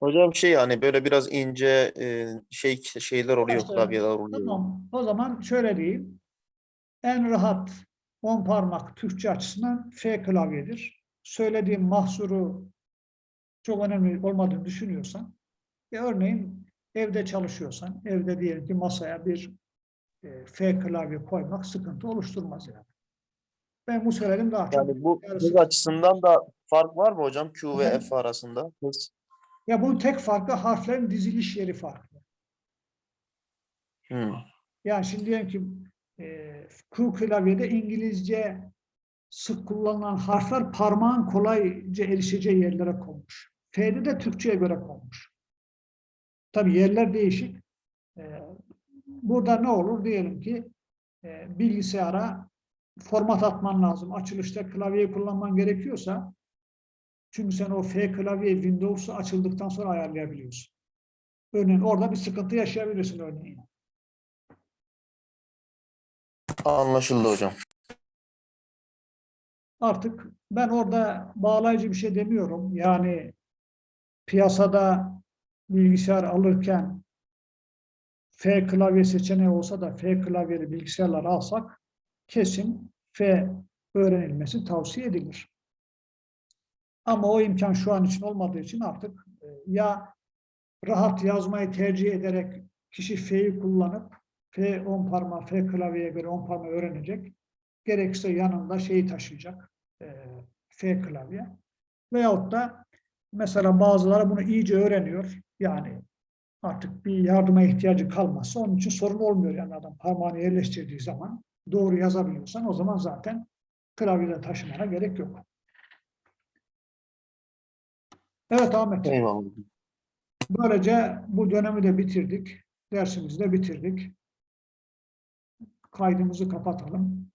Hocam şey hani böyle biraz ince e, şey şeyler oluyor İşte, klavyeler oluyor. Tamam. O zaman şöyle diyeyim. En rahat 10 parmak Türkçe açısından F klavyedir. Söylediğim mahsuru çok önemli olmadığını düşünüyorsan e, örneğin evde çalışıyorsan, evde diyelim ki masaya bir e, F klavye koymak sıkıntı oluşturmaz yani. Ben bu söyledim daha çok. Yani bu hız açısından da fark var mı hocam Q ve Hı hı. F arasında? Hız. Ya bunun tek farkı harflerin diziliş yeri farklı. Hmm. Yani şimdi diyelim ki e, Q klavyede İngilizce sık kullanılan harfler parmağın kolayca erişeceği yerlere konmuş. F'de de Türkçe'ye göre konmuş. Tabii yerler değişik. E, burada ne olur? Diyelim ki e, bilgisayara format atman lazım. Açılışta klavyeyi kullanman gerekiyorsa çünkü sen o F klavye Windows'u açıldıktan sonra ayarlayabiliyorsun. Örneğin orada bir sıkıntı yaşayabilirsin örneğin. Anlaşıldı hocam. Artık ben orada bağlayıcı bir şey demiyorum. Yani piyasada bilgisayar alırken F klavye seçeneği olsa da F klavyeli bilgisayarlar alsak kesin F öğrenilmesi tavsiye edilir. Ama o imkan şu an için olmadığı için artık e, ya rahat yazmayı tercih ederek kişi F'yi kullanıp F 10 parmağı F klavyeye göre 10 parmağı öğrenecek. Gerekirse yanında şeyi taşıyacak. e, F klavye. Veyahut da mesela bazıları bunu iyice öğreniyor. Yani artık bir yardıma ihtiyacı kalmazsa onun için sorun olmuyor. Yani adam parmağını yerleştirdiği zaman doğru yazabiliyorsan o zaman zaten klavyede taşımana gerek yok. Evet Ahmet. Eyvallah. Böylece bu dönemi de bitirdik. Dersimizi de bitirdik. Kaydımızı kapatalım.